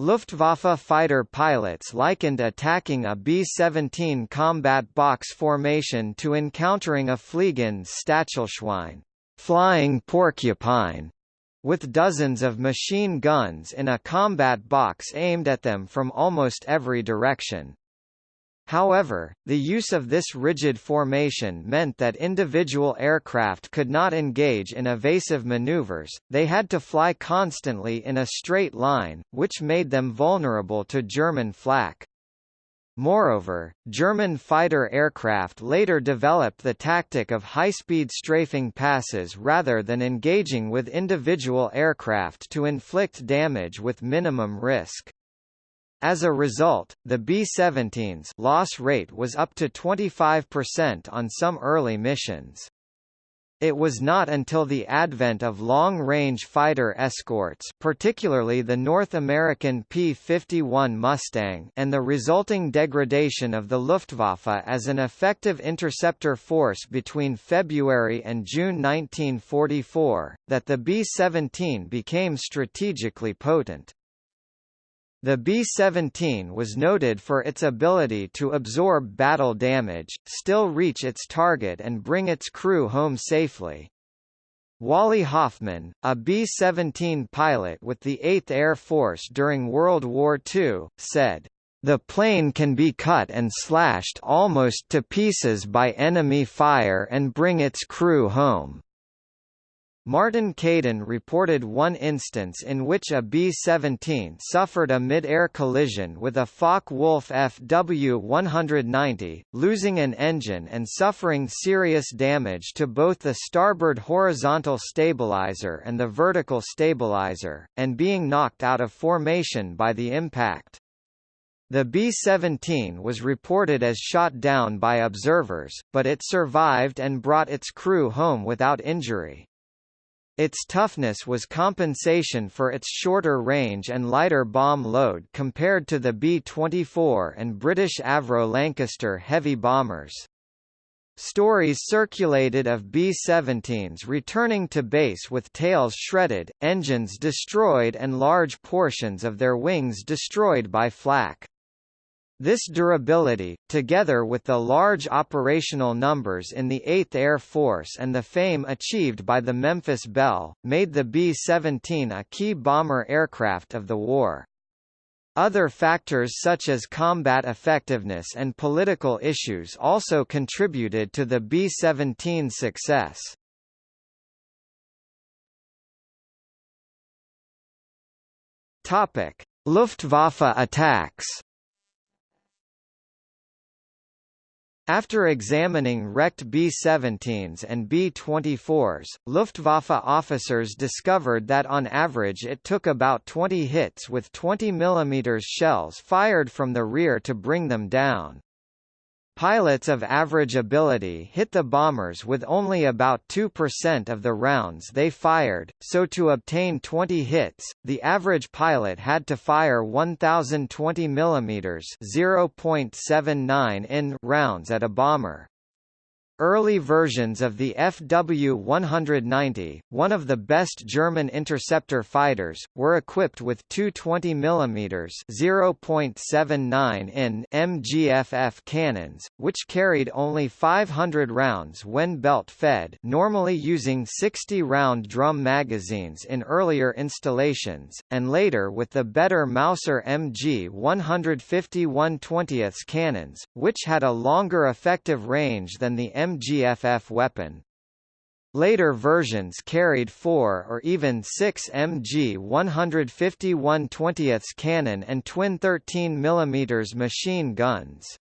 Luftwaffe fighter pilots likened attacking a B-17 combat box formation to encountering a Fliegendes Stachelschwein flying porcupine, with dozens of machine guns in a combat box aimed at them from almost every direction. However, the use of this rigid formation meant that individual aircraft could not engage in evasive maneuvers, they had to fly constantly in a straight line, which made them vulnerable to German flak. Moreover, German fighter aircraft later developed the tactic of high-speed strafing passes rather than engaging with individual aircraft to inflict damage with minimum risk. As a result, the B-17's loss rate was up to 25% on some early missions. It was not until the advent of long-range fighter escorts particularly the North American P-51 Mustang and the resulting degradation of the Luftwaffe as an effective interceptor force between February and June 1944, that the B-17 became strategically potent. The B-17 was noted for its ability to absorb battle damage, still reach its target and bring its crew home safely. Wally Hoffman, a B-17 pilot with the 8th Air Force during World War II, said, "...the plane can be cut and slashed almost to pieces by enemy fire and bring its crew home." Martin Caidin reported one instance in which a B-17 suffered a mid-air collision with a Focke-Wulf FW-190, losing an engine and suffering serious damage to both the starboard horizontal stabilizer and the vertical stabilizer, and being knocked out of formation by the impact. The B-17 was reported as shot down by observers, but it survived and brought its crew home without injury. Its toughness was compensation for its shorter range and lighter bomb load compared to the B-24 and British Avro Lancaster heavy bombers. Stories circulated of B-17s returning to base with tails shredded, engines destroyed and large portions of their wings destroyed by flak. This durability, together with the large operational numbers in the 8th Air Force and the fame achieved by the Memphis Belle, made the B-17 a key bomber aircraft of the war. Other factors such as combat effectiveness and political issues also contributed to the B-17's success. Luftwaffe attacks. After examining wrecked B-17s and B-24s, Luftwaffe officers discovered that on average it took about 20 hits with 20 mm shells fired from the rear to bring them down. Pilots of average ability hit the bombers with only about 2% of the rounds they fired, so to obtain 20 hits, the average pilot had to fire 1020 mm (0.79 in) rounds at a bomber. Early versions of the FW-190, one of the best German interceptor fighters, were equipped with two 20 mm (0.79 in) MGFF cannons, which carried only 500 rounds when belt-fed normally using 60-round drum magazines in earlier installations, and later with the better Mauser MG 151 20 cannons, which had a longer effective range than the MGFF weapon. Later versions carried 4 or even 6 MG 151 20 cannon and twin 13 mm machine guns.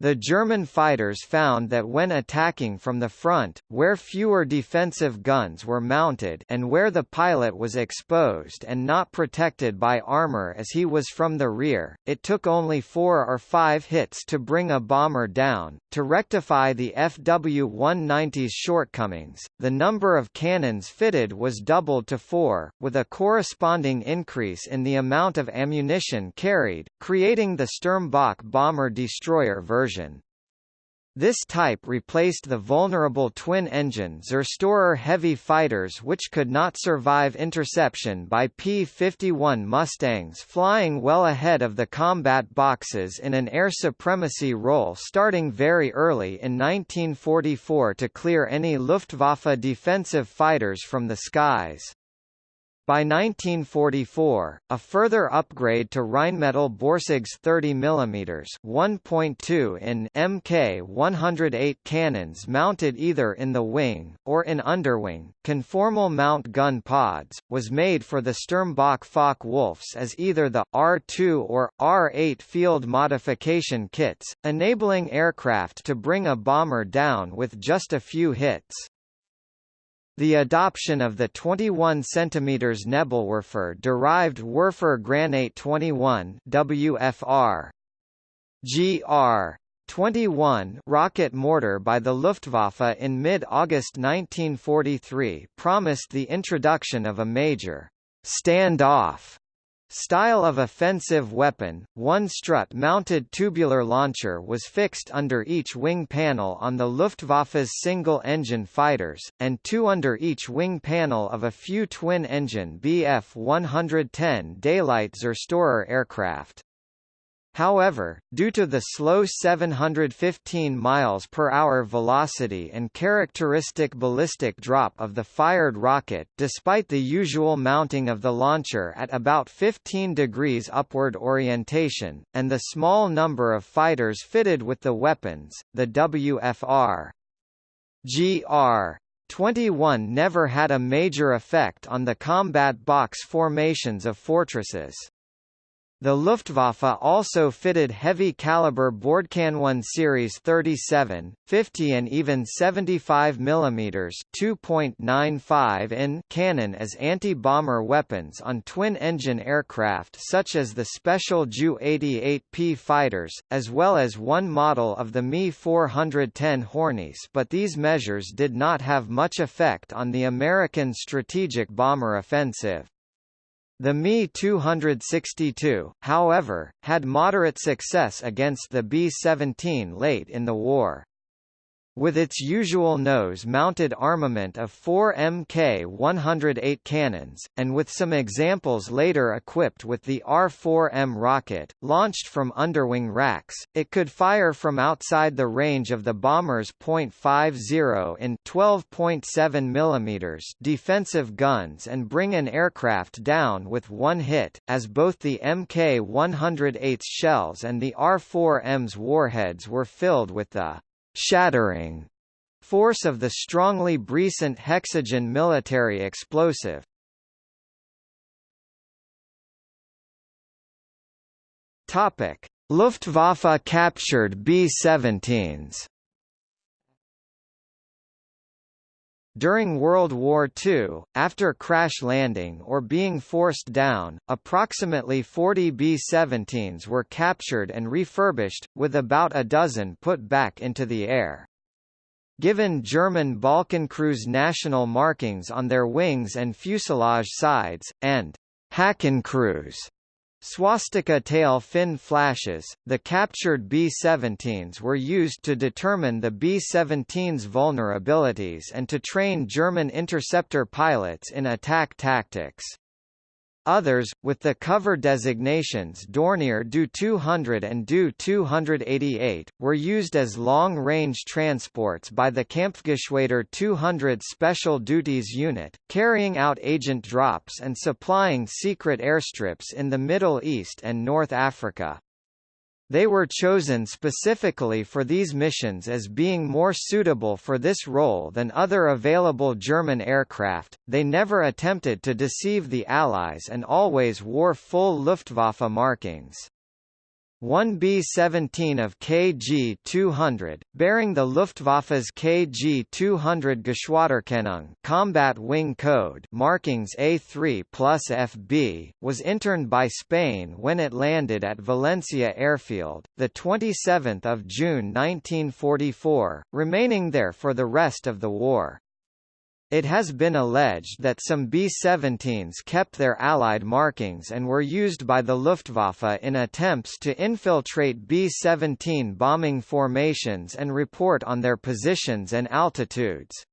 The German fighters found that when attacking from the front, where fewer defensive guns were mounted and where the pilot was exposed and not protected by armor as he was from the rear, it took only four or five hits to bring a bomber down. To rectify the FW-190's shortcomings, the number of cannons fitted was doubled to four, with a corresponding increase in the amount of ammunition carried, creating the Sturmbock bomber-destroyer version version. This type replaced the vulnerable twin-engine Zerstorer heavy fighters which could not survive interception by P-51 Mustangs flying well ahead of the combat boxes in an air supremacy role starting very early in 1944 to clear any Luftwaffe defensive fighters from the skies. By 1944, a further upgrade to Rheinmetall Borsig's 30 mm 1.2 in Mk108 cannons mounted either in the wing, or in underwing, conformal mount gun pods, was made for the Sturmbock Focke-Wulfs as either the R2 or R8 field modification kits, enabling aircraft to bring a bomber down with just a few hits. The adoption of the 21 cm Nebelwerfer derived Werfer Granate 21 WFR GR 21 rocket mortar by the Luftwaffe in mid-August 1943 promised the introduction of a major stand-off Style of offensive weapon, one strut-mounted tubular launcher was fixed under each wing panel on the Luftwaffe's single-engine fighters, and two under each wing panel of a few twin-engine Bf-110 Daylight Zerstorer aircraft. However, due to the slow 715 miles per hour velocity and characteristic ballistic drop of the fired rocket despite the usual mounting of the launcher at about 15 degrees upward orientation, and the small number of fighters fitted with the weapons, the WFR GR 21 never had a major effect on the combat box formations of fortresses. The Luftwaffe also fitted heavy-caliber Bordkanone Series 37, 50 and even 75 mm 2.95 in cannon as anti-bomber weapons on twin-engine aircraft such as the special Ju-88P fighters, as well as one model of the Me-410 Hornisse but these measures did not have much effect on the American strategic bomber offensive. The Me-262, however, had moderate success against the B-17 late in the war. With its usual nose-mounted armament of four Mk-108 cannons, and with some examples later equipped with the R-4M rocket, launched from underwing racks, it could fire from outside the range of the bomber's .50 in 12.7 mm defensive guns and bring an aircraft down with one hit, as both the Mk-108's shells and the R-4M's warheads were filled with the shattering force of the strongly brisant hexogen military explosive. Topic: Luftwaffe captured B-17s. During World War II, after crash landing or being forced down, approximately 40 B-17s were captured and refurbished, with about a dozen put back into the air. Given German Balkenkreuz national markings on their wings and fuselage sides, and Hakenkreuz Swastika tail fin flashes, the captured B-17s were used to determine the B-17's vulnerabilities and to train German interceptor pilots in attack tactics. Others, with the cover designations Dornier Do 200 and Do 288, were used as long-range transports by the Kampfgeschwader 200 Special Duties Unit, carrying out agent drops and supplying secret airstrips in the Middle East and North Africa. They were chosen specifically for these missions as being more suitable for this role than other available German aircraft. They never attempted to deceive the Allies and always wore full Luftwaffe markings. One B-17 of KG-200, bearing the Luftwaffe's KG-200 Geschwaderkennung combat wing code markings A3 plus FB, was interned by Spain when it landed at Valencia Airfield, 27 June 1944, remaining there for the rest of the war. It has been alleged that some B-17s kept their Allied markings and were used by the Luftwaffe in attempts to infiltrate B-17 bombing formations and report on their positions and altitudes.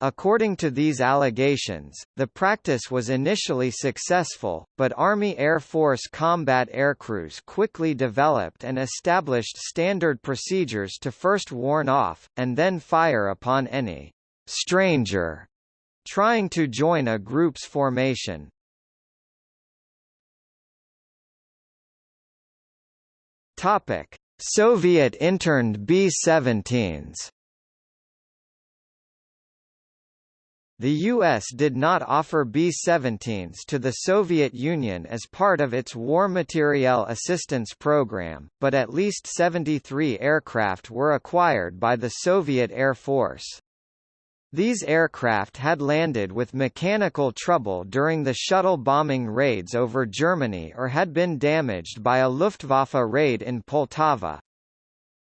According to these allegations, the practice was initially successful, but Army Air Force combat aircrews quickly developed and established standard procedures to first warn off, and then fire upon any stranger trying to join a group's formation. Topic: Soviet interned B-17s. The U.S. did not offer B-17s to the Soviet Union as part of its War Materiel Assistance Program, but at least 73 aircraft were acquired by the Soviet Air Force. These aircraft had landed with mechanical trouble during the shuttle bombing raids over Germany or had been damaged by a Luftwaffe raid in Poltava.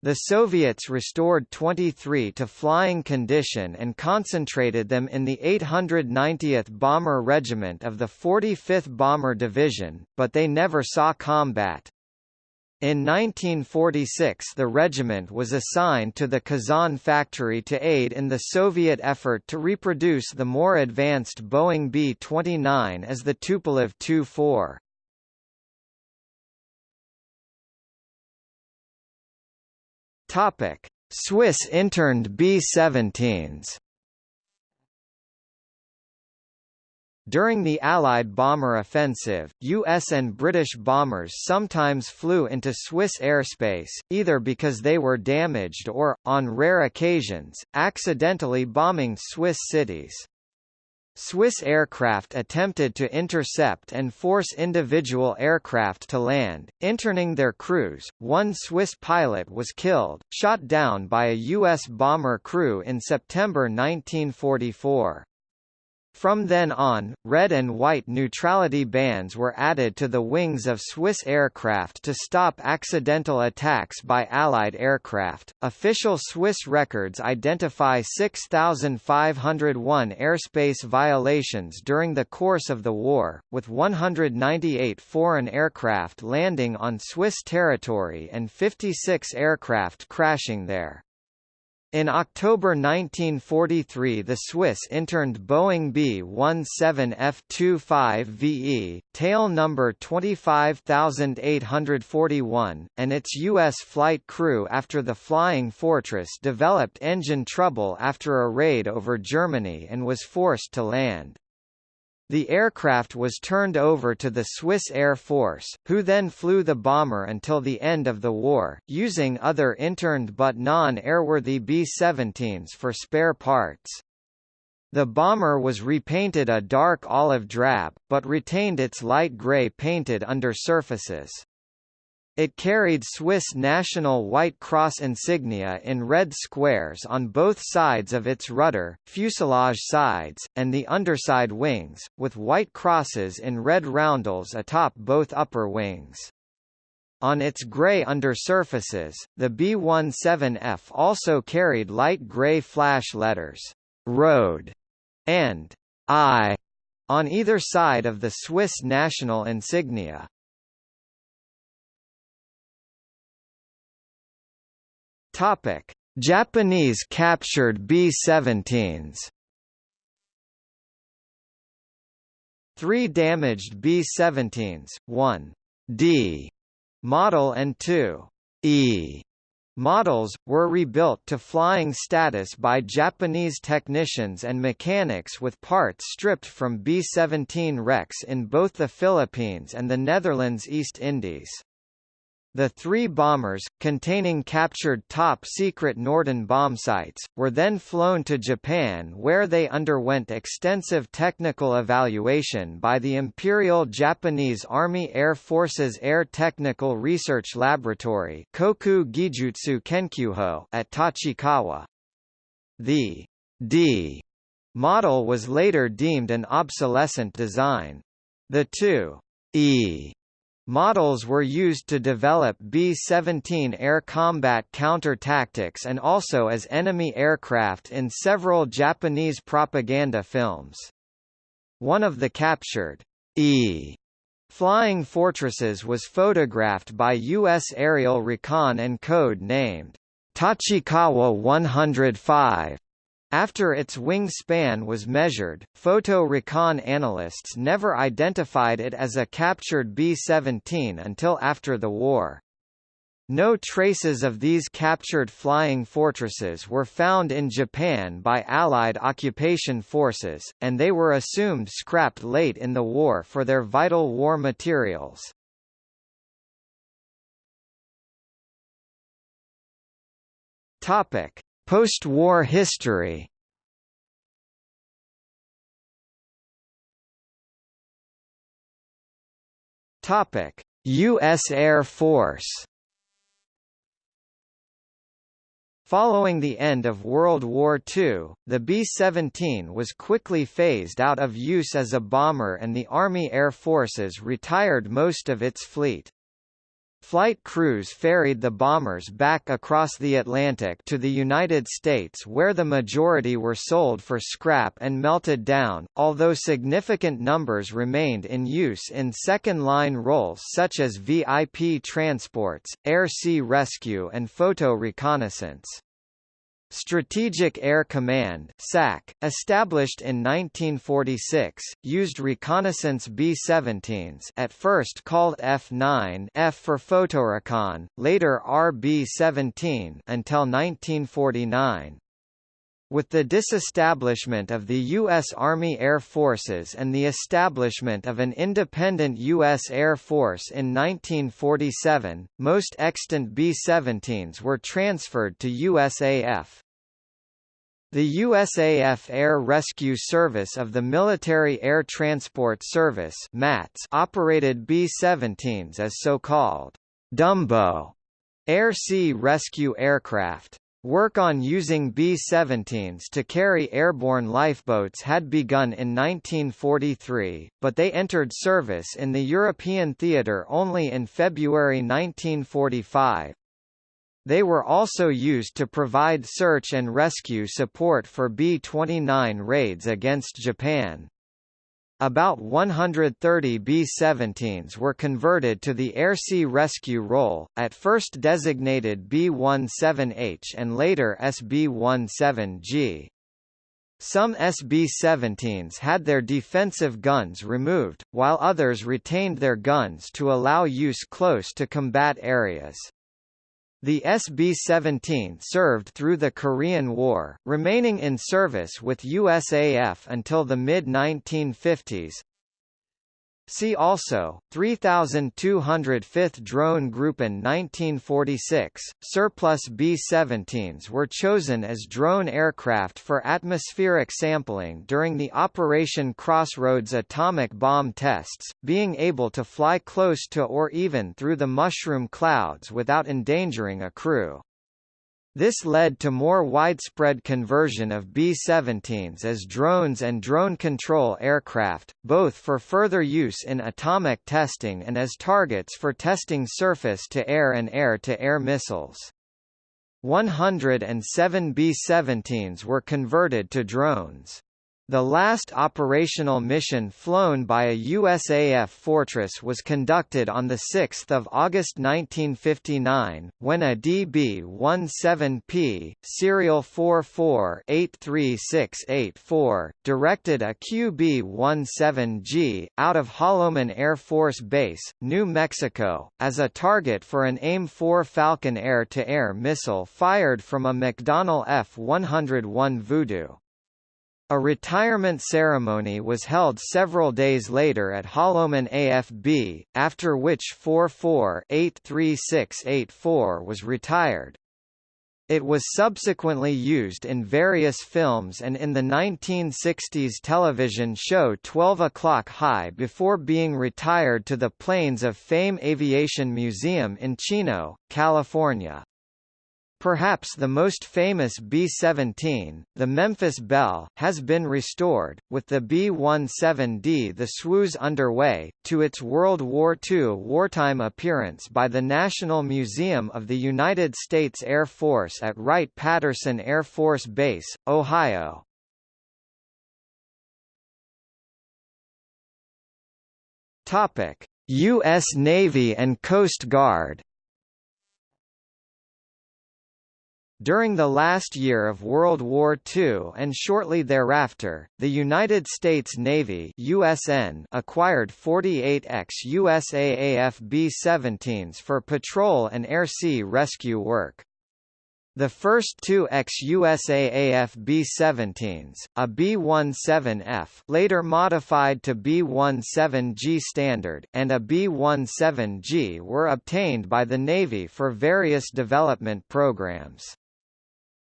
The Soviets restored 23 to flying condition and concentrated them in the 890th Bomber Regiment of the 45th Bomber Division, but they never saw combat. In 1946 the regiment was assigned to the Kazan factory to aid in the Soviet effort to reproduce the more advanced Boeing B-29 as the Tupolev Tu-4. Swiss interned B-17s During the Allied bomber offensive, US and British bombers sometimes flew into Swiss airspace, either because they were damaged or, on rare occasions, accidentally bombing Swiss cities. Swiss aircraft attempted to intercept and force individual aircraft to land, interning their crews. One Swiss pilot was killed, shot down by a U.S. bomber crew in September 1944. From then on, red and white neutrality bands were added to the wings of Swiss aircraft to stop accidental attacks by Allied aircraft. Official Swiss records identify 6,501 airspace violations during the course of the war, with 198 foreign aircraft landing on Swiss territory and 56 aircraft crashing there. In October 1943 the Swiss interned Boeing B-17F-25VE, tail number 25841, and its U.S. flight crew after the Flying Fortress developed engine trouble after a raid over Germany and was forced to land. The aircraft was turned over to the Swiss Air Force, who then flew the bomber until the end of the war, using other interned but non-airworthy B-17s for spare parts. The bomber was repainted a dark olive drab, but retained its light grey painted undersurfaces. It carried Swiss National White Cross insignia in red squares on both sides of its rudder, fuselage sides, and the underside wings, with white crosses in red roundels atop both upper wings. On its grey undersurfaces, the B-17F also carried light grey flash letters, Road, and I, on either side of the Swiss national insignia. Topic: Japanese captured B-17s. Three damaged B-17s, one. D. Model and two. E. Models, were rebuilt to flying status by Japanese technicians and mechanics with parts stripped from B-17 wrecks in both the Philippines and the Netherlands East Indies. The three bombers, containing captured top-secret Norden bombsights, were then flown to Japan where they underwent extensive technical evaluation by the Imperial Japanese Army Air Force's Air Technical Research Laboratory Koku Gijutsu Kenkyuho at Tachikawa. The D model was later deemed an obsolescent design. The two E Models were used to develop B-17 air combat counter-tactics and also as enemy aircraft in several Japanese propaganda films. One of the captured E flying fortresses was photographed by U.S. aerial recon and code named Tachikawa 105 after its wingspan was measured, photo recon analysts never identified it as a captured B-17 until after the war. No traces of these captured flying fortresses were found in Japan by Allied occupation forces, and they were assumed scrapped late in the war for their vital war materials. Topic: Post-war history Topic: U.S. Air Force. Following the end of World War II, the B-17 was quickly phased out of use as a bomber and the Army Air Forces retired most of its fleet. Flight crews ferried the bombers back across the Atlantic to the United States where the majority were sold for scrap and melted down, although significant numbers remained in use in second-line roles such as VIP transports, air-sea rescue and photo reconnaissance. Strategic Air Command SAC, established in 1946, used reconnaissance B-17s at first called F-9 F for photorecon, later RB-17 until 1949. With the disestablishment of the U.S. Army Air Forces and the establishment of an independent U.S. Air Force in 1947, most extant B-17s were transferred to USAF. The USAF Air Rescue Service of the Military Air Transport Service MATS operated B-17s as so-called Dumbo air-sea rescue aircraft. Work on using B-17s to carry airborne lifeboats had begun in 1943, but they entered service in the European theatre only in February 1945. They were also used to provide search and rescue support for B-29 raids against Japan. about 130 B-17s were converted to the Air-Sea Rescue role, at first designated B-17H and later SB-17G. Some SB-17s had their defensive guns removed, while others retained their guns to allow use close to combat areas. The SB-17 served through the Korean War, remaining in service with USAF until the mid-1950s, See also 3205th Drone Group in 1946. Surplus B-17s were chosen as drone aircraft for atmospheric sampling during the Operation Crossroads atomic bomb tests, being able to fly close to or even through the mushroom clouds without endangering a crew. This led to more widespread conversion of B-17s as drones and drone control aircraft, both for further use in atomic testing and as targets for testing surface-to-air and air-to-air missiles. 107 B-17s were converted to drones. The last operational mission flown by a USAF Fortress was conducted on 6 August 1959, when a DB-17P, serial 44-83684, directed a QB-17G, out of Holloman Air Force Base, New Mexico, as a target for an AIM-4 Falcon air-to-air -air missile fired from a McDonnell F-101 Voodoo. A retirement ceremony was held several days later at Holloman AFB, after which 44-83684 was retired. It was subsequently used in various films and in the 1960s television show 12 O'Clock High before being retired to the Planes of Fame Aviation Museum in Chino, California. Perhaps the most famous B-17, the Memphis Belle, has been restored, with the B-17D the Swoose underway, to its World War II wartime appearance by the National Museum of the United States Air Force at Wright-Patterson Air Force Base, Ohio. U.S. Navy and Coast Guard During the last year of World War II and shortly thereafter, the United States Navy USN acquired 48 ex-USAAF B-17s for patrol and air-sea rescue work. The first two ex-USAAF B-17s, a B-17F later modified to B-17G standard, and a B-17G were obtained by the Navy for various development programs.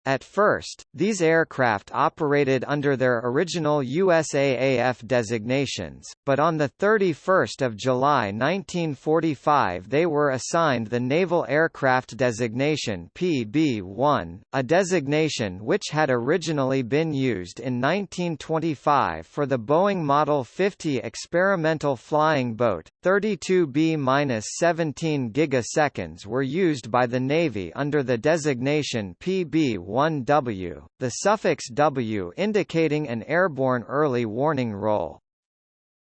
At first, these aircraft operated under their original USAAF designations, but on 31 July 1945 they were assigned the Naval Aircraft Designation PB-1, a designation which had originally been used in 1925 for the Boeing Model 50 experimental flying boat. 32 B-17 gigaseconds were used by the Navy under the designation PB-1 1W, the suffix W indicating an airborne early warning role.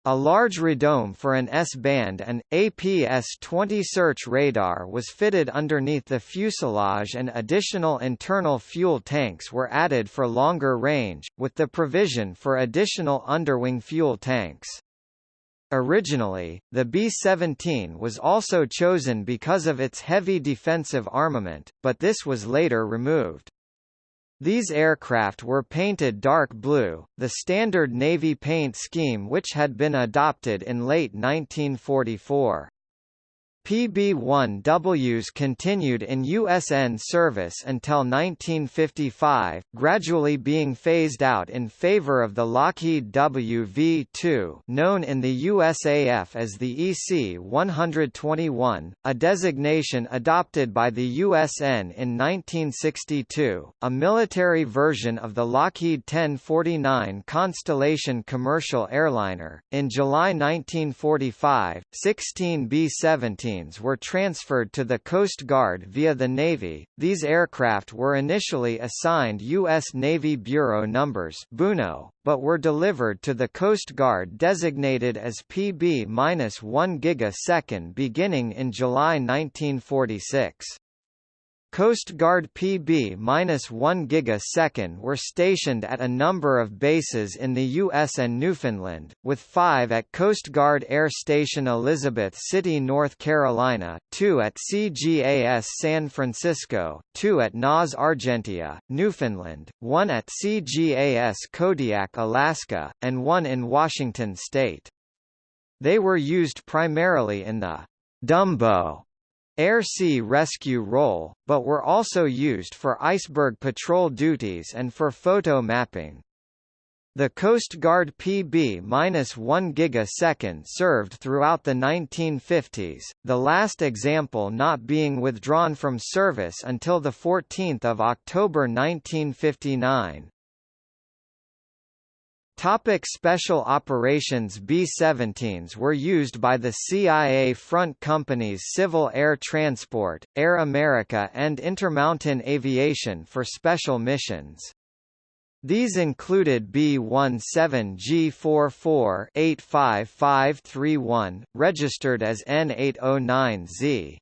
A large radome for an S-band and, APS-20 search radar was fitted underneath the fuselage and additional internal fuel tanks were added for longer range, with the provision for additional underwing fuel tanks. Originally, the B-17 was also chosen because of its heavy defensive armament, but this was later removed. These aircraft were painted dark blue, the standard Navy paint scheme which had been adopted in late 1944. PB-1Ws continued in USN service until 1955, gradually being phased out in favor of the Lockheed WV-2 known in the USAF as the EC-121, a designation adopted by the USN in 1962, a military version of the Lockheed 1049 Constellation commercial airliner. In July 1945, 16 B-17 B-17s were transferred to the Coast Guard via the Navy. These aircraft were initially assigned U.S. Navy Bureau numbers (BUNO), but were delivered to the Coast Guard designated as PB-1 gigasecond beginning in July 1946. Coast Guard PB-1 gigasecond were stationed at a number of bases in the U.S. and Newfoundland, with five at Coast Guard Air Station Elizabeth City, North Carolina, two at CGAS San Francisco, two at NAS Argentia, Newfoundland, one at CGAS Kodiak, Alaska, and one in Washington state. They were used primarily in the Dumbo air-sea rescue role, but were also used for iceberg patrol duties and for photo mapping. The Coast Guard PB-1 gigasecond served throughout the 1950s, the last example not being withdrawn from service until 14 October 1959. Topic Special Operations B-17s were used by the CIA front companies Civil Air Transport, Air America and Intermountain Aviation for special missions. These included B-17G44-85531, registered as N809Z.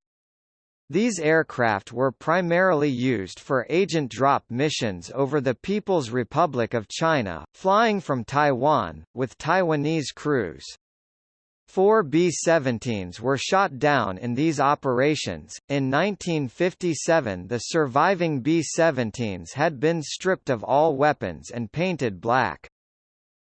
These aircraft were primarily used for agent drop missions over the People's Republic of China, flying from Taiwan, with Taiwanese crews. Four B-17s were shot down in these operations. In 1957 the surviving B-17s had been stripped of all weapons and painted black.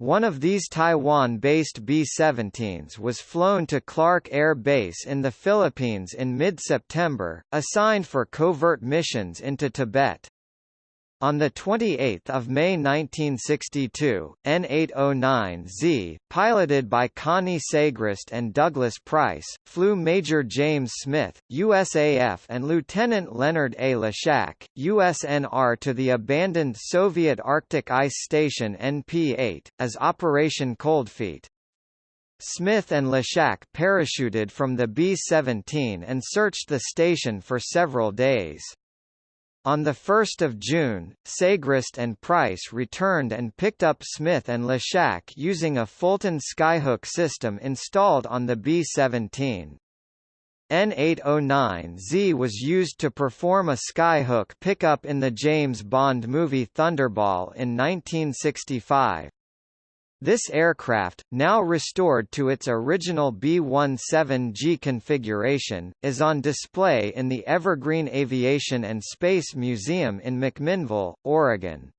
One of these Taiwan-based B-17s was flown to Clark Air Base in the Philippines in mid-September, assigned for covert missions into Tibet. On 28 May 1962, N809Z, piloted by Connie Seigrist and Douglas Price, flew Major James Smith, USAF and Lieutenant Leonard A. LeSchack, USNR to the abandoned Soviet Arctic Ice Station NP-8, as Operation Coldfeet. Smith and LeSchack parachuted from the B-17 and searched the station for several days. On 1 June, Seigrist and Price returned and picked up Smith and LeSchack using a Fulton skyhook system installed on the B-17. N809Z was used to perform a skyhook pickup in the James Bond movie Thunderball in 1965. This aircraft, now restored to its original B-17G configuration, is on display in the Evergreen Aviation and Space Museum in McMinnville, Oregon.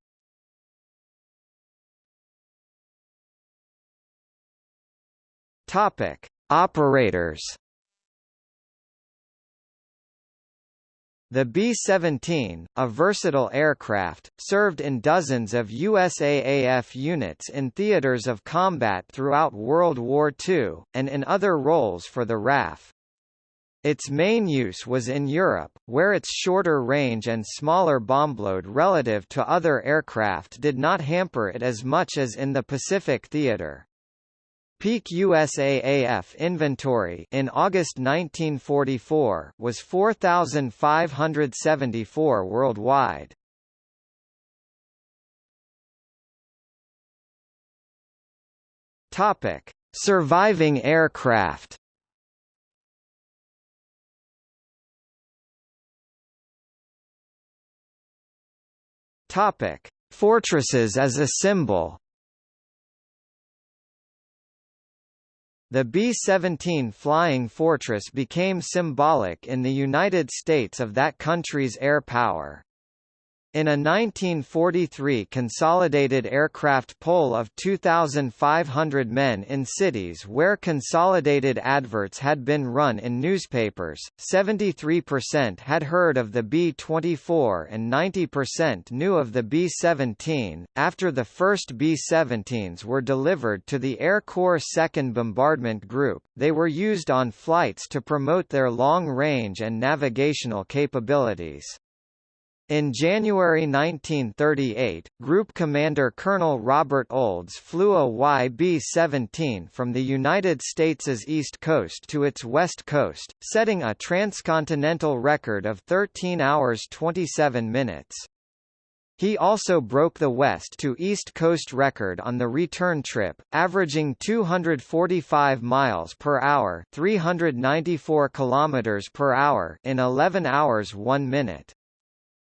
Topic: Operators The B-17, a versatile aircraft, served in dozens of USAAF units in theaters of combat throughout World War II, and in other roles for the RAF. Its main use was in Europe, where its shorter range and smaller bombload relative to other aircraft did not hamper it as much as in the Pacific theater. Peak USAAF inventory in August 1944 was 4574 worldwide. Topic: Surviving aircraft. Topic: Fortresses as a symbol. The B-17 Flying Fortress became symbolic in the United States of that country's air power. In a 1943 consolidated aircraft poll of 2,500 men in cities where consolidated adverts had been run in newspapers, 73% had heard of the B-24 and 90% knew of the B-17. After the first B-17s were delivered to the Air Corps 2nd Bombardment Group, they were used on flights to promote their long-range and navigational capabilities. In January 1938, Group Commander Colonel Robert Olds flew a YB-17 from the United States' east coast to its west coast, setting a transcontinental record of 13 hours 27 minutes. He also broke the west to east coast record on the return trip, averaging 245 miles per hour, 394 kilometers per hour in 11 hours 1 minute.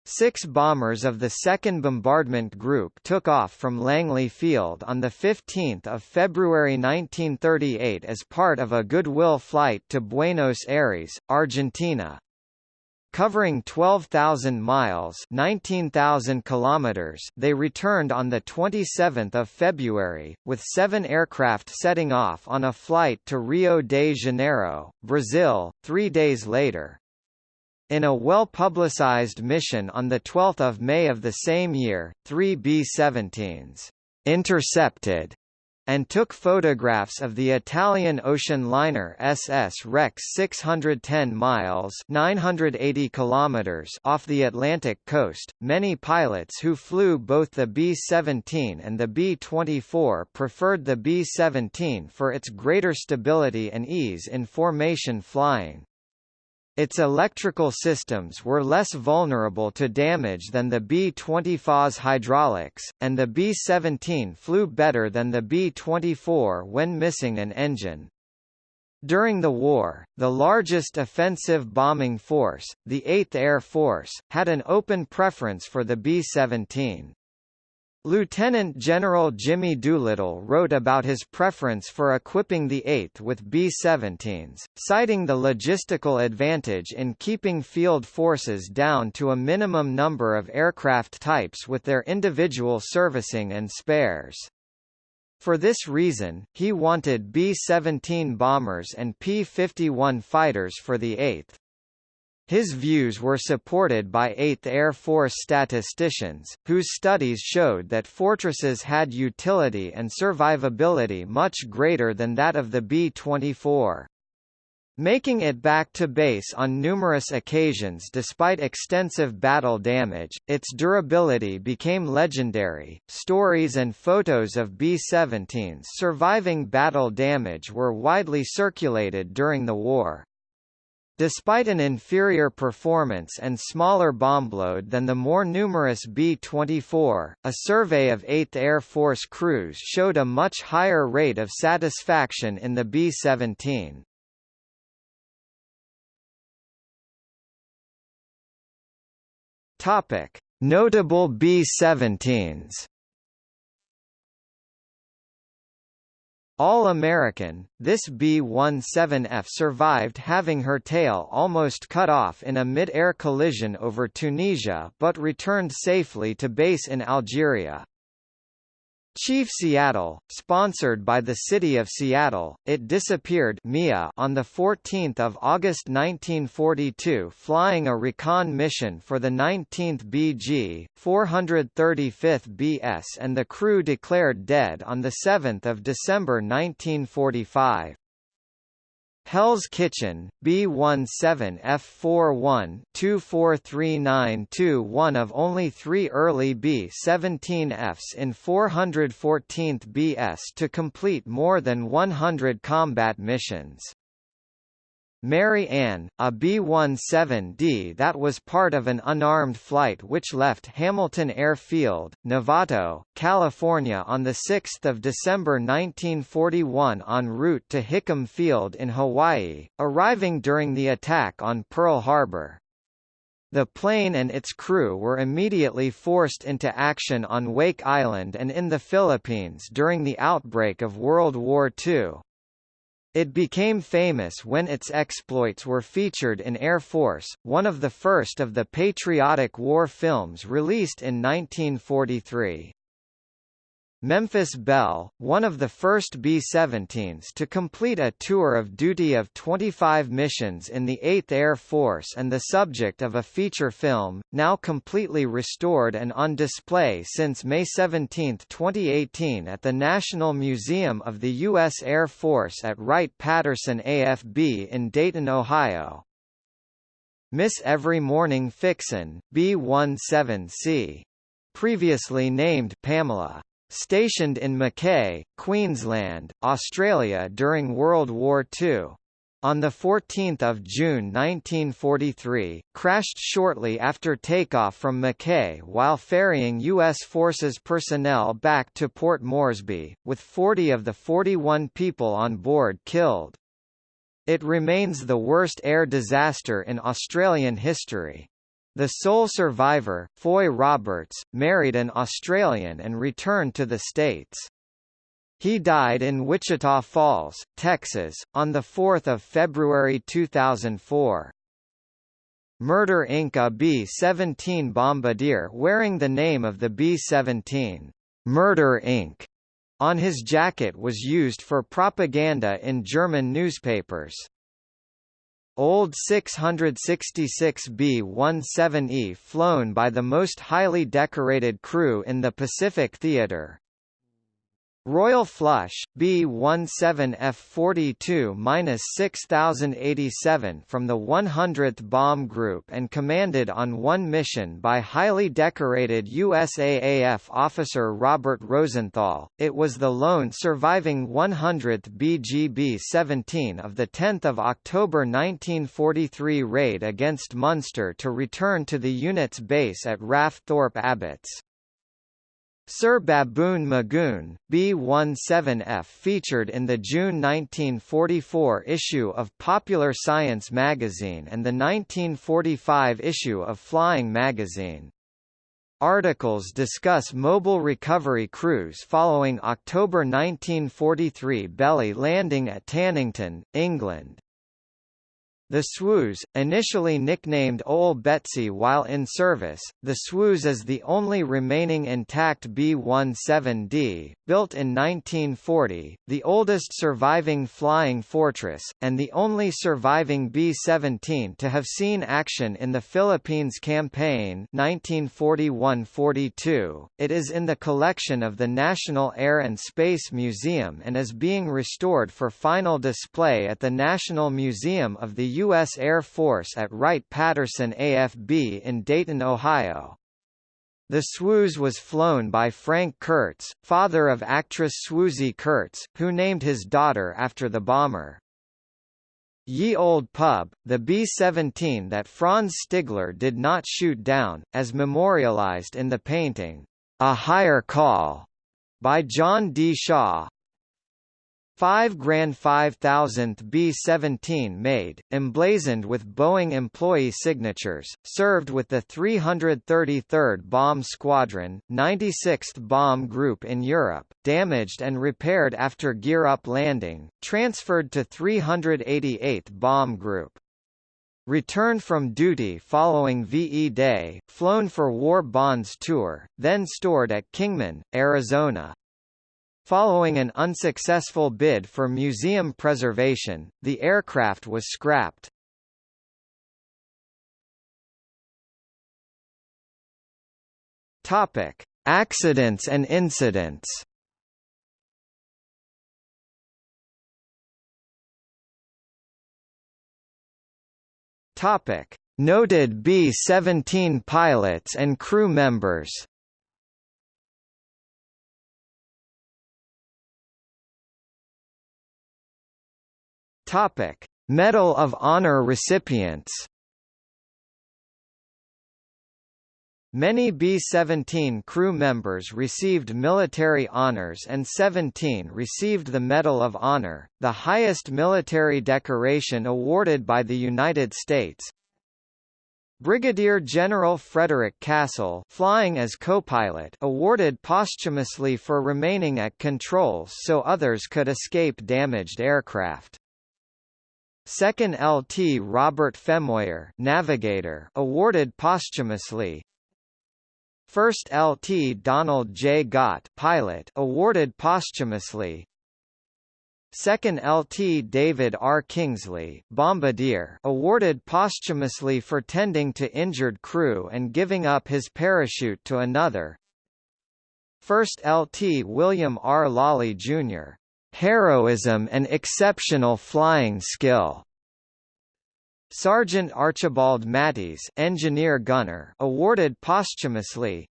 Six bombers of the 2nd Bombardment Group took off from Langley Field on 15 February 1938 as part of a goodwill flight to Buenos Aires, Argentina. Covering 12,000 miles 19,000 kilometers, they returned on 27 February, with seven aircraft setting off on a flight to Rio de Janeiro, Brazil, three days later. In a well-publicized mission on 12 May of the same year, three B-17s intercepted and took photographs of the Italian ocean liner SS Rex 610 miles 980 kilometers off the Atlantic coast. Many pilots who flew both the B-17 and the B-24 preferred the B-17 for its greater stability and ease in formation flying. Its electrical systems were less vulnerable to damage than the B-20 hydraulics, and the B-17 flew better than the B-24 when missing an engine. During the war, the largest offensive bombing force, the 8th Air Force, had an open preference for the B-17. Lieutenant General Jimmy Doolittle wrote about his preference for equipping the 8th with B-17s, citing the logistical advantage in keeping field forces down to a minimum number of aircraft types with their individual servicing and spares. For this reason, he wanted B-17 bombers and P-51 fighters for the 8th. His views were supported by 8th Air Force statisticians, whose studies showed that fortresses had utility and survivability much greater than that of the B-24. Making it back to base on numerous occasions despite extensive battle damage, its durability became legendary. Stories and photos of B-17s surviving battle damage were widely circulated during the war. Despite an inferior performance and smaller bombload than the more numerous B-24, a survey of 8th Air Force crews showed a much higher rate of satisfaction in the B-17. Notable B-17s All-American, this B-17F survived having her tail almost cut off in a mid-air collision over Tunisia but returned safely to base in Algeria. Chief Seattle, sponsored by the city of Seattle, it disappeared MIA on 14 August 1942 flying a recon mission for the 19th BG, 435th BS and the crew declared dead on 7 December 1945. Hell's Kitchen, B17F41 2439 one of only three early B-17Fs in 414th BS to complete more than 100 combat missions. Mary Ann, a B-17D that was part of an unarmed flight which left Hamilton Airfield, Novato, California on 6 December 1941 en route to Hickam Field in Hawaii, arriving during the attack on Pearl Harbor. The plane and its crew were immediately forced into action on Wake Island and in the Philippines during the outbreak of World War II. It became famous when its exploits were featured in Air Force, one of the first of the patriotic war films released in 1943. Memphis Belle, one of the first B-17s to complete a tour of duty of 25 missions in the 8th Air Force and the subject of a feature film, now completely restored and on display since May 17, 2018 at the National Museum of the U.S. Air Force at Wright-Patterson AFB in Dayton, Ohio. Miss Every Morning Fixin, B-17C. Previously named Pamela. Stationed in Mackay, Queensland, Australia during World War II. On 14 June 1943, crashed shortly after takeoff from Mackay while ferrying U.S. Forces personnel back to Port Moresby, with 40 of the 41 people on board killed. It remains the worst air disaster in Australian history. The sole survivor, Foy Roberts, married an Australian and returned to the States. He died in Wichita Falls, Texas, on 4 February 2004. Murder Inc. A B-17 bombardier wearing the name of the B-17, Murder Inc. on his jacket was used for propaganda in German newspapers. Old 666 B-17E flown by the most highly decorated crew in the Pacific Theater, Royal Flush, B-17F-42-6087 from the 100th Bomb Group and commanded on one mission by highly decorated USAAF officer Robert Rosenthal, it was the lone surviving 100th BGB-17 of the 10th of October 1943 raid against Munster to return to the unit's base at RAF Thorpe Abbotts. Sir Baboon McGoon, B-17F featured in the June 1944 issue of Popular Science magazine and the 1945 issue of Flying magazine. Articles discuss mobile recovery crews following October 1943 belly landing at Tannington, England. The Swoose, initially nicknamed Ole Betsy while in service, the Swoose is the only remaining intact B-17D, built in 1940, the oldest surviving flying fortress, and the only surviving B-17 to have seen action in the Philippines Campaign 1941–42. It is in the collection of the National Air and Space Museum and is being restored for final display at the National Museum of the U.S. Air Force at Wright-Patterson AFB in Dayton, Ohio. The Swoose was flown by Frank Kurtz, father of actress Swoosie Kurtz, who named his daughter after the bomber. Ye Old Pub, the B-17 that Franz Stigler did not shoot down, as memorialized in the painting, A Higher Call, by John D. Shaw, 5 Grand 5000th B-17 made, emblazoned with Boeing employee signatures, served with the 333rd Bomb Squadron, 96th Bomb Group in Europe, damaged and repaired after gear-up landing, transferred to 388th Bomb Group. Returned from duty following VE Day, flown for War Bonds Tour, then stored at Kingman, Arizona, Following an unsuccessful bid for museum preservation, the aircraft was scrapped. Topic: Accidents and incidents. Topic: Noted B-17 pilots and crew members. Topic: Medal of Honor recipients. Many B-17 crew members received military honors and 17 received the Medal of Honor, the highest military decoration awarded by the United States. Brigadier General Frederick Castle flying as co-pilot awarded posthumously for remaining at controls so others could escape damaged aircraft. Second LT Robert Femoyer Navigator awarded posthumously First LT Donald J. Gott pilot awarded posthumously Second LT David R. Kingsley Bombardier awarded posthumously for tending to injured crew and giving up his parachute to another First LT William R. Lawley, Jr heroism and exceptional flying skill. Sergeant Archibald Mathies, engineer gunner, awarded posthumously.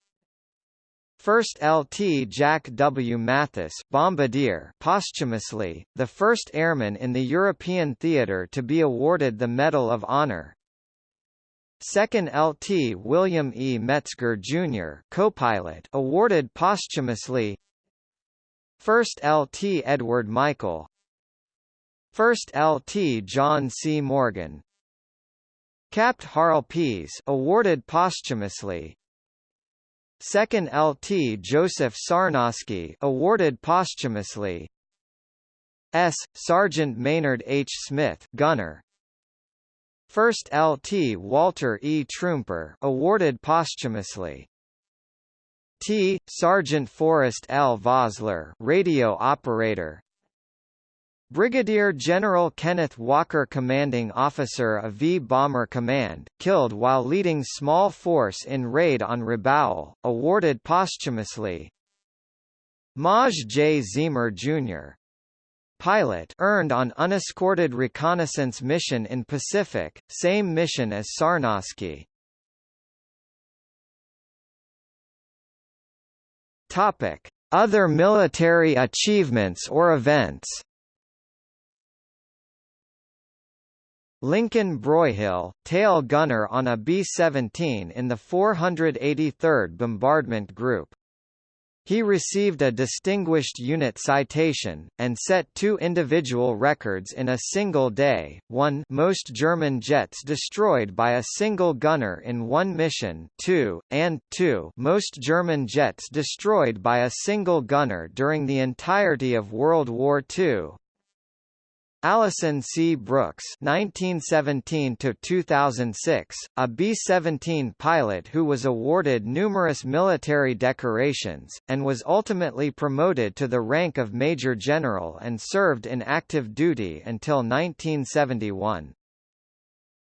First LT Jack W. Mathis, bombardier, posthumously, the first airman in the European theater to be awarded the Medal of Honor. Second LT William E. Metzger Jr. co-pilot awarded posthumously. First LT Edward Michael. First LT John C. Morgan. Capt. Harl Pease awarded posthumously. Second LT Joseph Sarnoski awarded posthumously. S. Sergeant Maynard H. Smith gunner. First LT Walter E. Truemper awarded posthumously. T. Sergeant Forrest L. Vosler radio operator. Brigadier General Kenneth Walker commanding officer of V Bomber Command, killed while leading small force in raid on Rabaul, awarded posthumously. Maj J. Zeamer Jr pilot earned on unescorted reconnaissance mission in Pacific, same mission as Sarnoski. Topic: Other military achievements or events. Lincoln Broyhill, tail gunner on a B-17 in the 483rd Bombardment Group. He received a Distinguished Unit Citation, and set two individual records in a single day, one most German jets destroyed by a single gunner in one mission two, and two most German jets destroyed by a single gunner during the entirety of World War II. Allison C. Brooks (1917–2006), a B-17 pilot who was awarded numerous military decorations and was ultimately promoted to the rank of major general and served in active duty until 1971.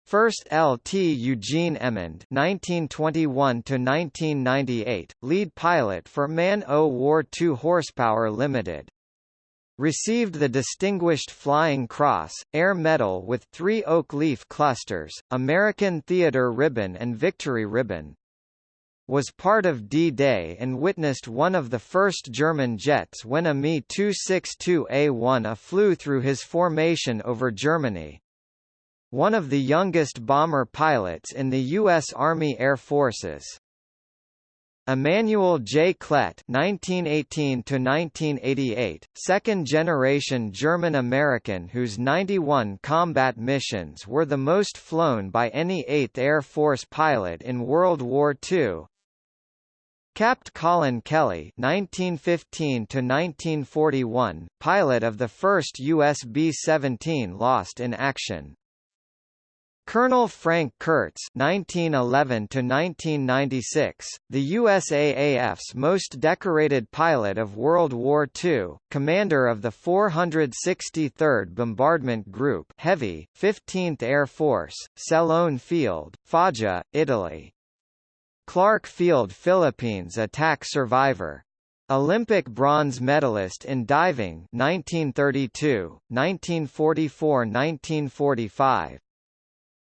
First LT Eugene Emond (1921–1998), lead pilot for Man O War 2 Horsepower Limited. Received the Distinguished Flying Cross, Air Medal with three oak leaf clusters, American Theatre Ribbon and Victory Ribbon. Was part of D-Day and witnessed one of the first German jets when a Me-262A-1A flew through his formation over Germany. One of the youngest bomber pilots in the U.S. Army Air Forces. Emanuel J. Klett (1918–1988), second-generation German-American whose 91 combat missions were the most flown by any 8th Air Force pilot in World War II. Capt. Colin Kelly (1915–1941), pilot of the first US B-17 lost in action. Colonel Frank Kurtz (1911–1996), the USAAF's most decorated pilot of World War II, commander of the 463rd Bombardment Group, Heavy, 15th Air Force, Celone Field, Foggia, Italy. Clark Field, Philippines attack survivor. Olympic bronze medalist in diving 1932, 1944–1945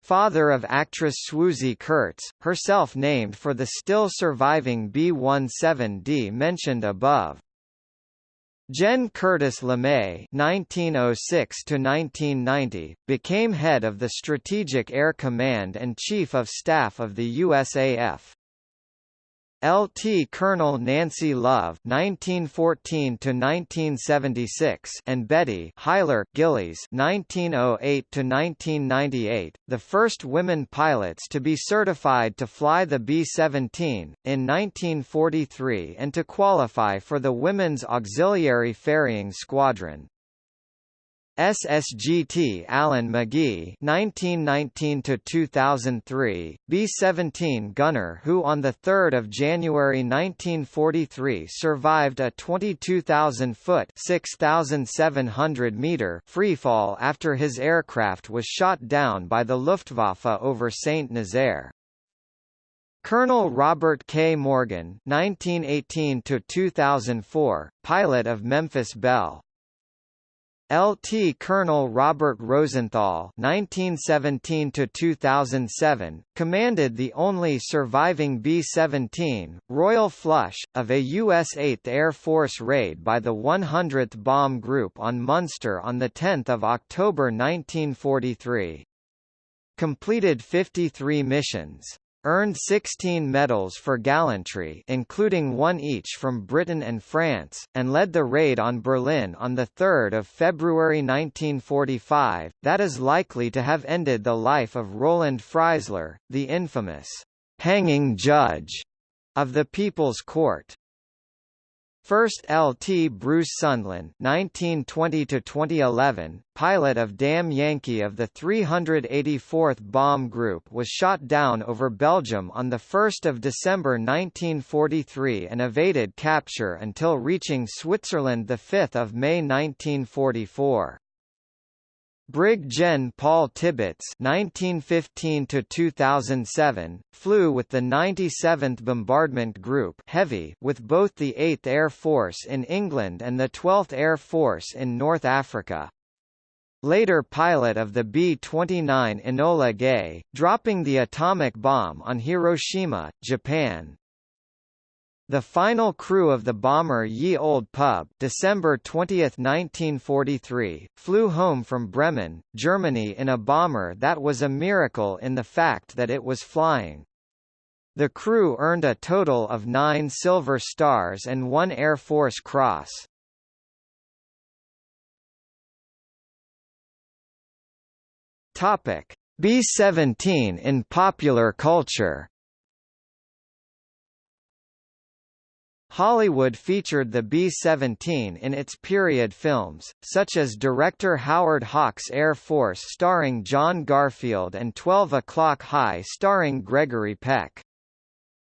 father of actress Swoosie Kurtz, herself named for the still surviving B-17D mentioned above. Jen Curtis LeMay (1906–1990) became head of the Strategic Air Command and Chief of Staff of the USAF. Lt. Colonel Nancy Love (1914–1976) and Betty Huyler Gillies (1908–1998), the first women pilots to be certified to fly the B-17 in 1943 and to qualify for the Women's Auxiliary Ferrying Squadron. SSGT Alan Magee 1919–2003, B-17 gunner who on 3 January 1943 survived a 22,000-foot (6,700-meter) freefall after his aircraft was shot down by the Luftwaffe over St. Nazaire. Colonel Robert K. Morgan 1918–2004, pilot of Memphis Belle LT Colonel Robert Rosenthal (1917–2007) commanded the only surviving B-17 Royal Flush of a U.S. 8th Air Force raid by the 100th Bomb Group on Munster on the 10th of October 1943. Completed 53 missions earned 16 medals for gallantry including one each from Britain and France, and led the raid on Berlin on 3 February 1945, that is likely to have ended the life of Roland Freisler, the infamous «hanging judge» of the People's Court. First Lt. Bruce Sundlun (1920–2011), pilot of Damn Yankee of the 384th Bomb Group, was shot down over Belgium on the 1st of December 1943 and evaded capture until reaching Switzerland the 5th of May 1944. Brig Gen Paul Tibbets (1915–2007) flew with the 97th Bombardment Group (Heavy) with both the 8th Air Force in England and the 12th Air Force in North Africa. Later pilot of the B-29 Enola Gay, dropping the atomic bomb on Hiroshima, Japan. The final crew of the bomber Ye Olde Pub December 20, 1943, flew home from Bremen, Germany in a bomber that was a miracle in the fact that it was flying. The crew earned a total of nine Silver Stars and one Air Force Cross. B-17 in popular culture Hollywood featured the B-17 in its period films, such as director Howard Hawks' Air Force starring John Garfield and 12 O'Clock High starring Gregory Peck.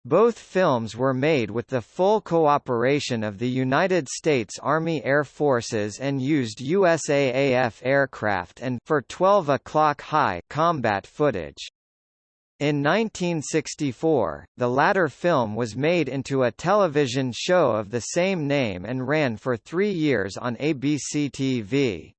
Both films were made with the full cooperation of the United States Army Air Forces and used USAAF aircraft and for 12 o'clock high combat footage. In 1964, the latter film was made into a television show of the same name and ran for three years on ABC TV.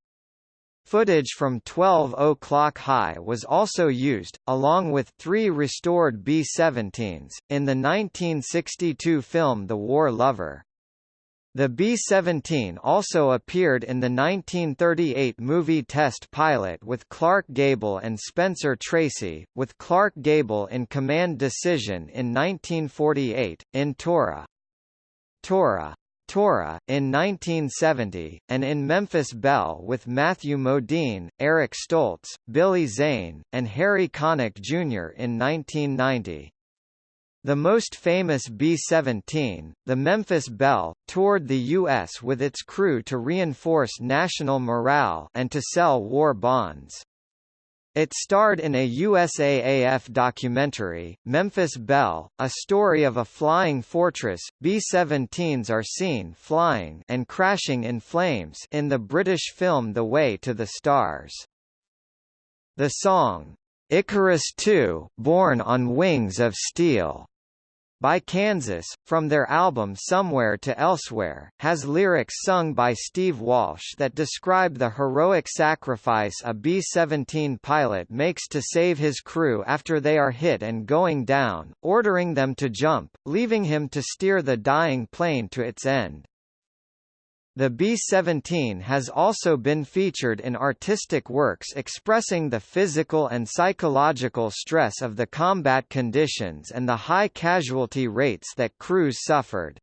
Footage from 12 O'Clock High was also used, along with three restored B-17s, in the 1962 film The War Lover. The B-17 also appeared in the 1938 movie Test Pilot with Clark Gable and Spencer Tracy, with Clark Gable in command decision in 1948, in Tora. Tora. Tora, in 1970, and in Memphis Belle with Matthew Modine, Eric Stoltz, Billy Zane, and Harry Connick Jr. in 1990. The most famous B-17, the Memphis Belle, toured the U.S. with its crew to reinforce national morale and to sell war bonds. It starred in a USAAF documentary, Memphis Belle, a story of a flying fortress. B-17s are seen flying and crashing in flames in the British film The Way to the Stars. The song, Icarus II, Born on Wings of Steel, by Kansas, from their album Somewhere to Elsewhere, has lyrics sung by Steve Walsh that describe the heroic sacrifice a B-17 pilot makes to save his crew after they are hit and going down, ordering them to jump, leaving him to steer the dying plane to its end. The B-17 has also been featured in artistic works expressing the physical and psychological stress of the combat conditions and the high casualty rates that crews suffered.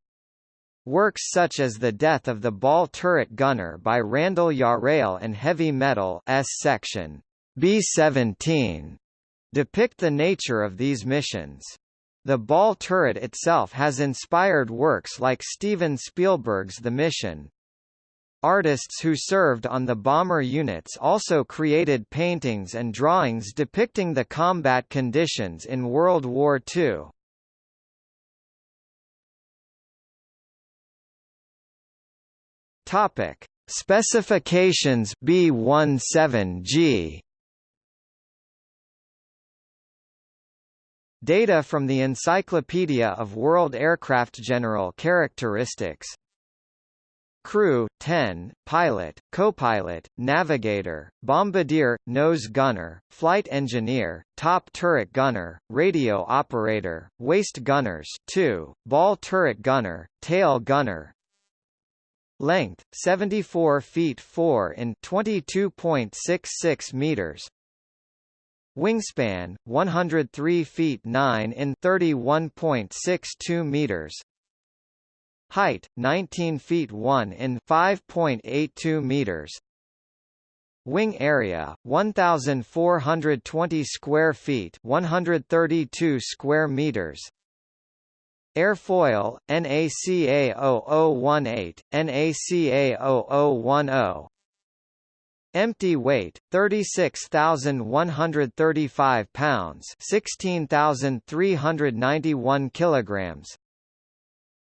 Works such as The Death of the Ball Turret Gunner by Randall Jarrell and Heavy Metal S section B-17 depict the nature of these missions. The ball turret itself has inspired works like Steven Spielberg's The Mission, Artists who served on the bomber units also created paintings and drawings depicting the combat conditions in World War II. Topic: Specifications B17G Data from the Encyclopedia of World Aircraft General Characteristics Crew 10, pilot, co-pilot, navigator, bombardier, nose gunner, flight engineer, top turret gunner, radio operator, waist gunners 2, ball turret gunner, tail gunner. Length 74 feet 4 in 22.66 meters. Wingspan 103 feet 9 in 31.62 meters. Height 19 feet 1 in 5.82 meters. Wing area 1420 square feet, 132 square meters. Airfoil NACA 0018, NACA 0010. Empty weight 36,135 pounds, 16,391 kilograms.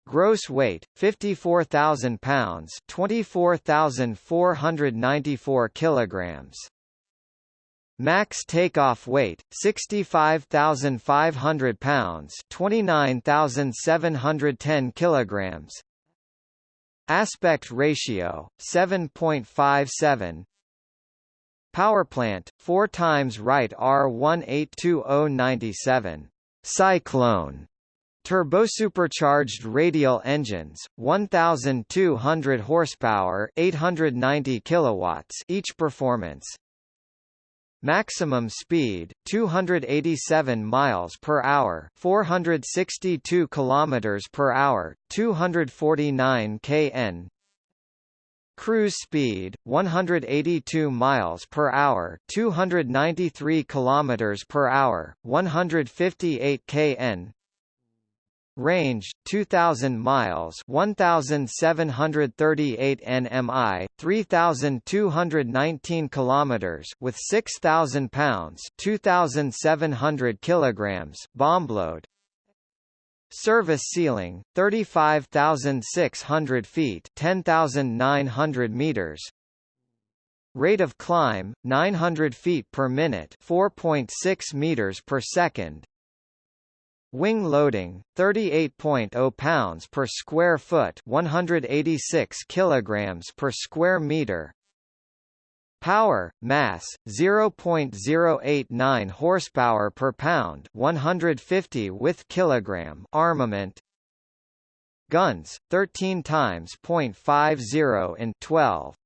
Gross weight 54,000 pounds, 24,494 kilograms. Max takeoff weight 65,500 pounds, 29,710 kilograms. Aspect ratio 7.57. Power plant 4 times Wright R182097. Cyclone Turbosupercharged radial engines, 1200 horsepower, 890 kilowatts each performance. Maximum speed 287 miles per hour, 462 kilometers per hour, 249 kn. Cruise speed 182 miles per hour, 293 kilometers per hour, 158 kn. Range 2000 miles 1738 nmi 3219 kilometers with 6000 pounds 2700 kilograms bomb load. Service ceiling 35600 feet 10900 meters. Rate of climb 900 feet per minute 4.6 meters per second Wing loading 38.0 pounds per square foot, 186 kilograms per square meter. Power, mass 0.089 horsepower per pound, 150 with kilogram. Armament. Guns 13 times .50 in 12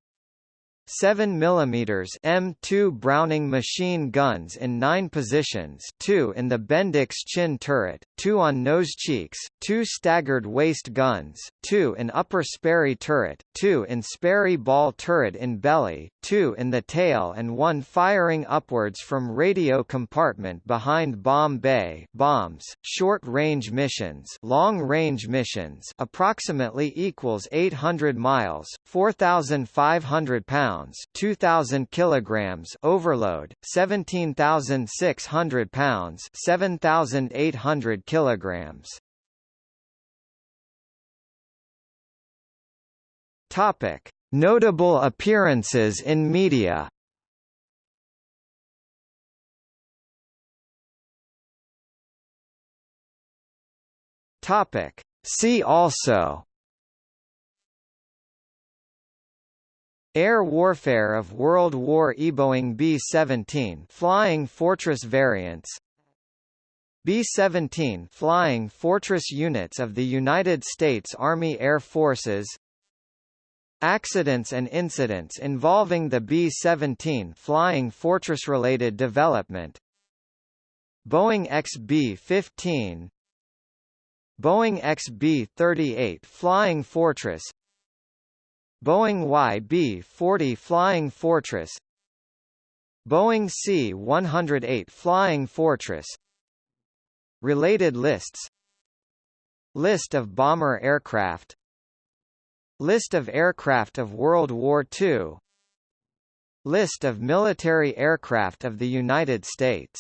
7 mm M2 Browning machine guns in nine positions two in the Bendix chin turret, two on nose cheeks, two staggered waist guns, two in upper Sperry turret, two in Sperry ball turret in belly, two in the tail and one firing upwards from radio compartment behind bomb bay bombs, short-range missions long-range missions approximately equals 800 miles, 4,500 pounds pounds 2000 kilograms overload 17600 pounds 7800 kilograms. Topic. Notable appearances in media. Topic. See also Air warfare of World War E. Boeing B-17 Flying Fortress variants. B-17 Flying Fortress units of the United States Army Air Forces. Accidents and incidents involving the B-17 Flying Fortress-related development. Boeing XB-15 Boeing XB-38 Flying Fortress Boeing YB-40 Flying Fortress Boeing C-108 Flying Fortress Related lists List of bomber aircraft List of aircraft of World War II List of military aircraft of the United States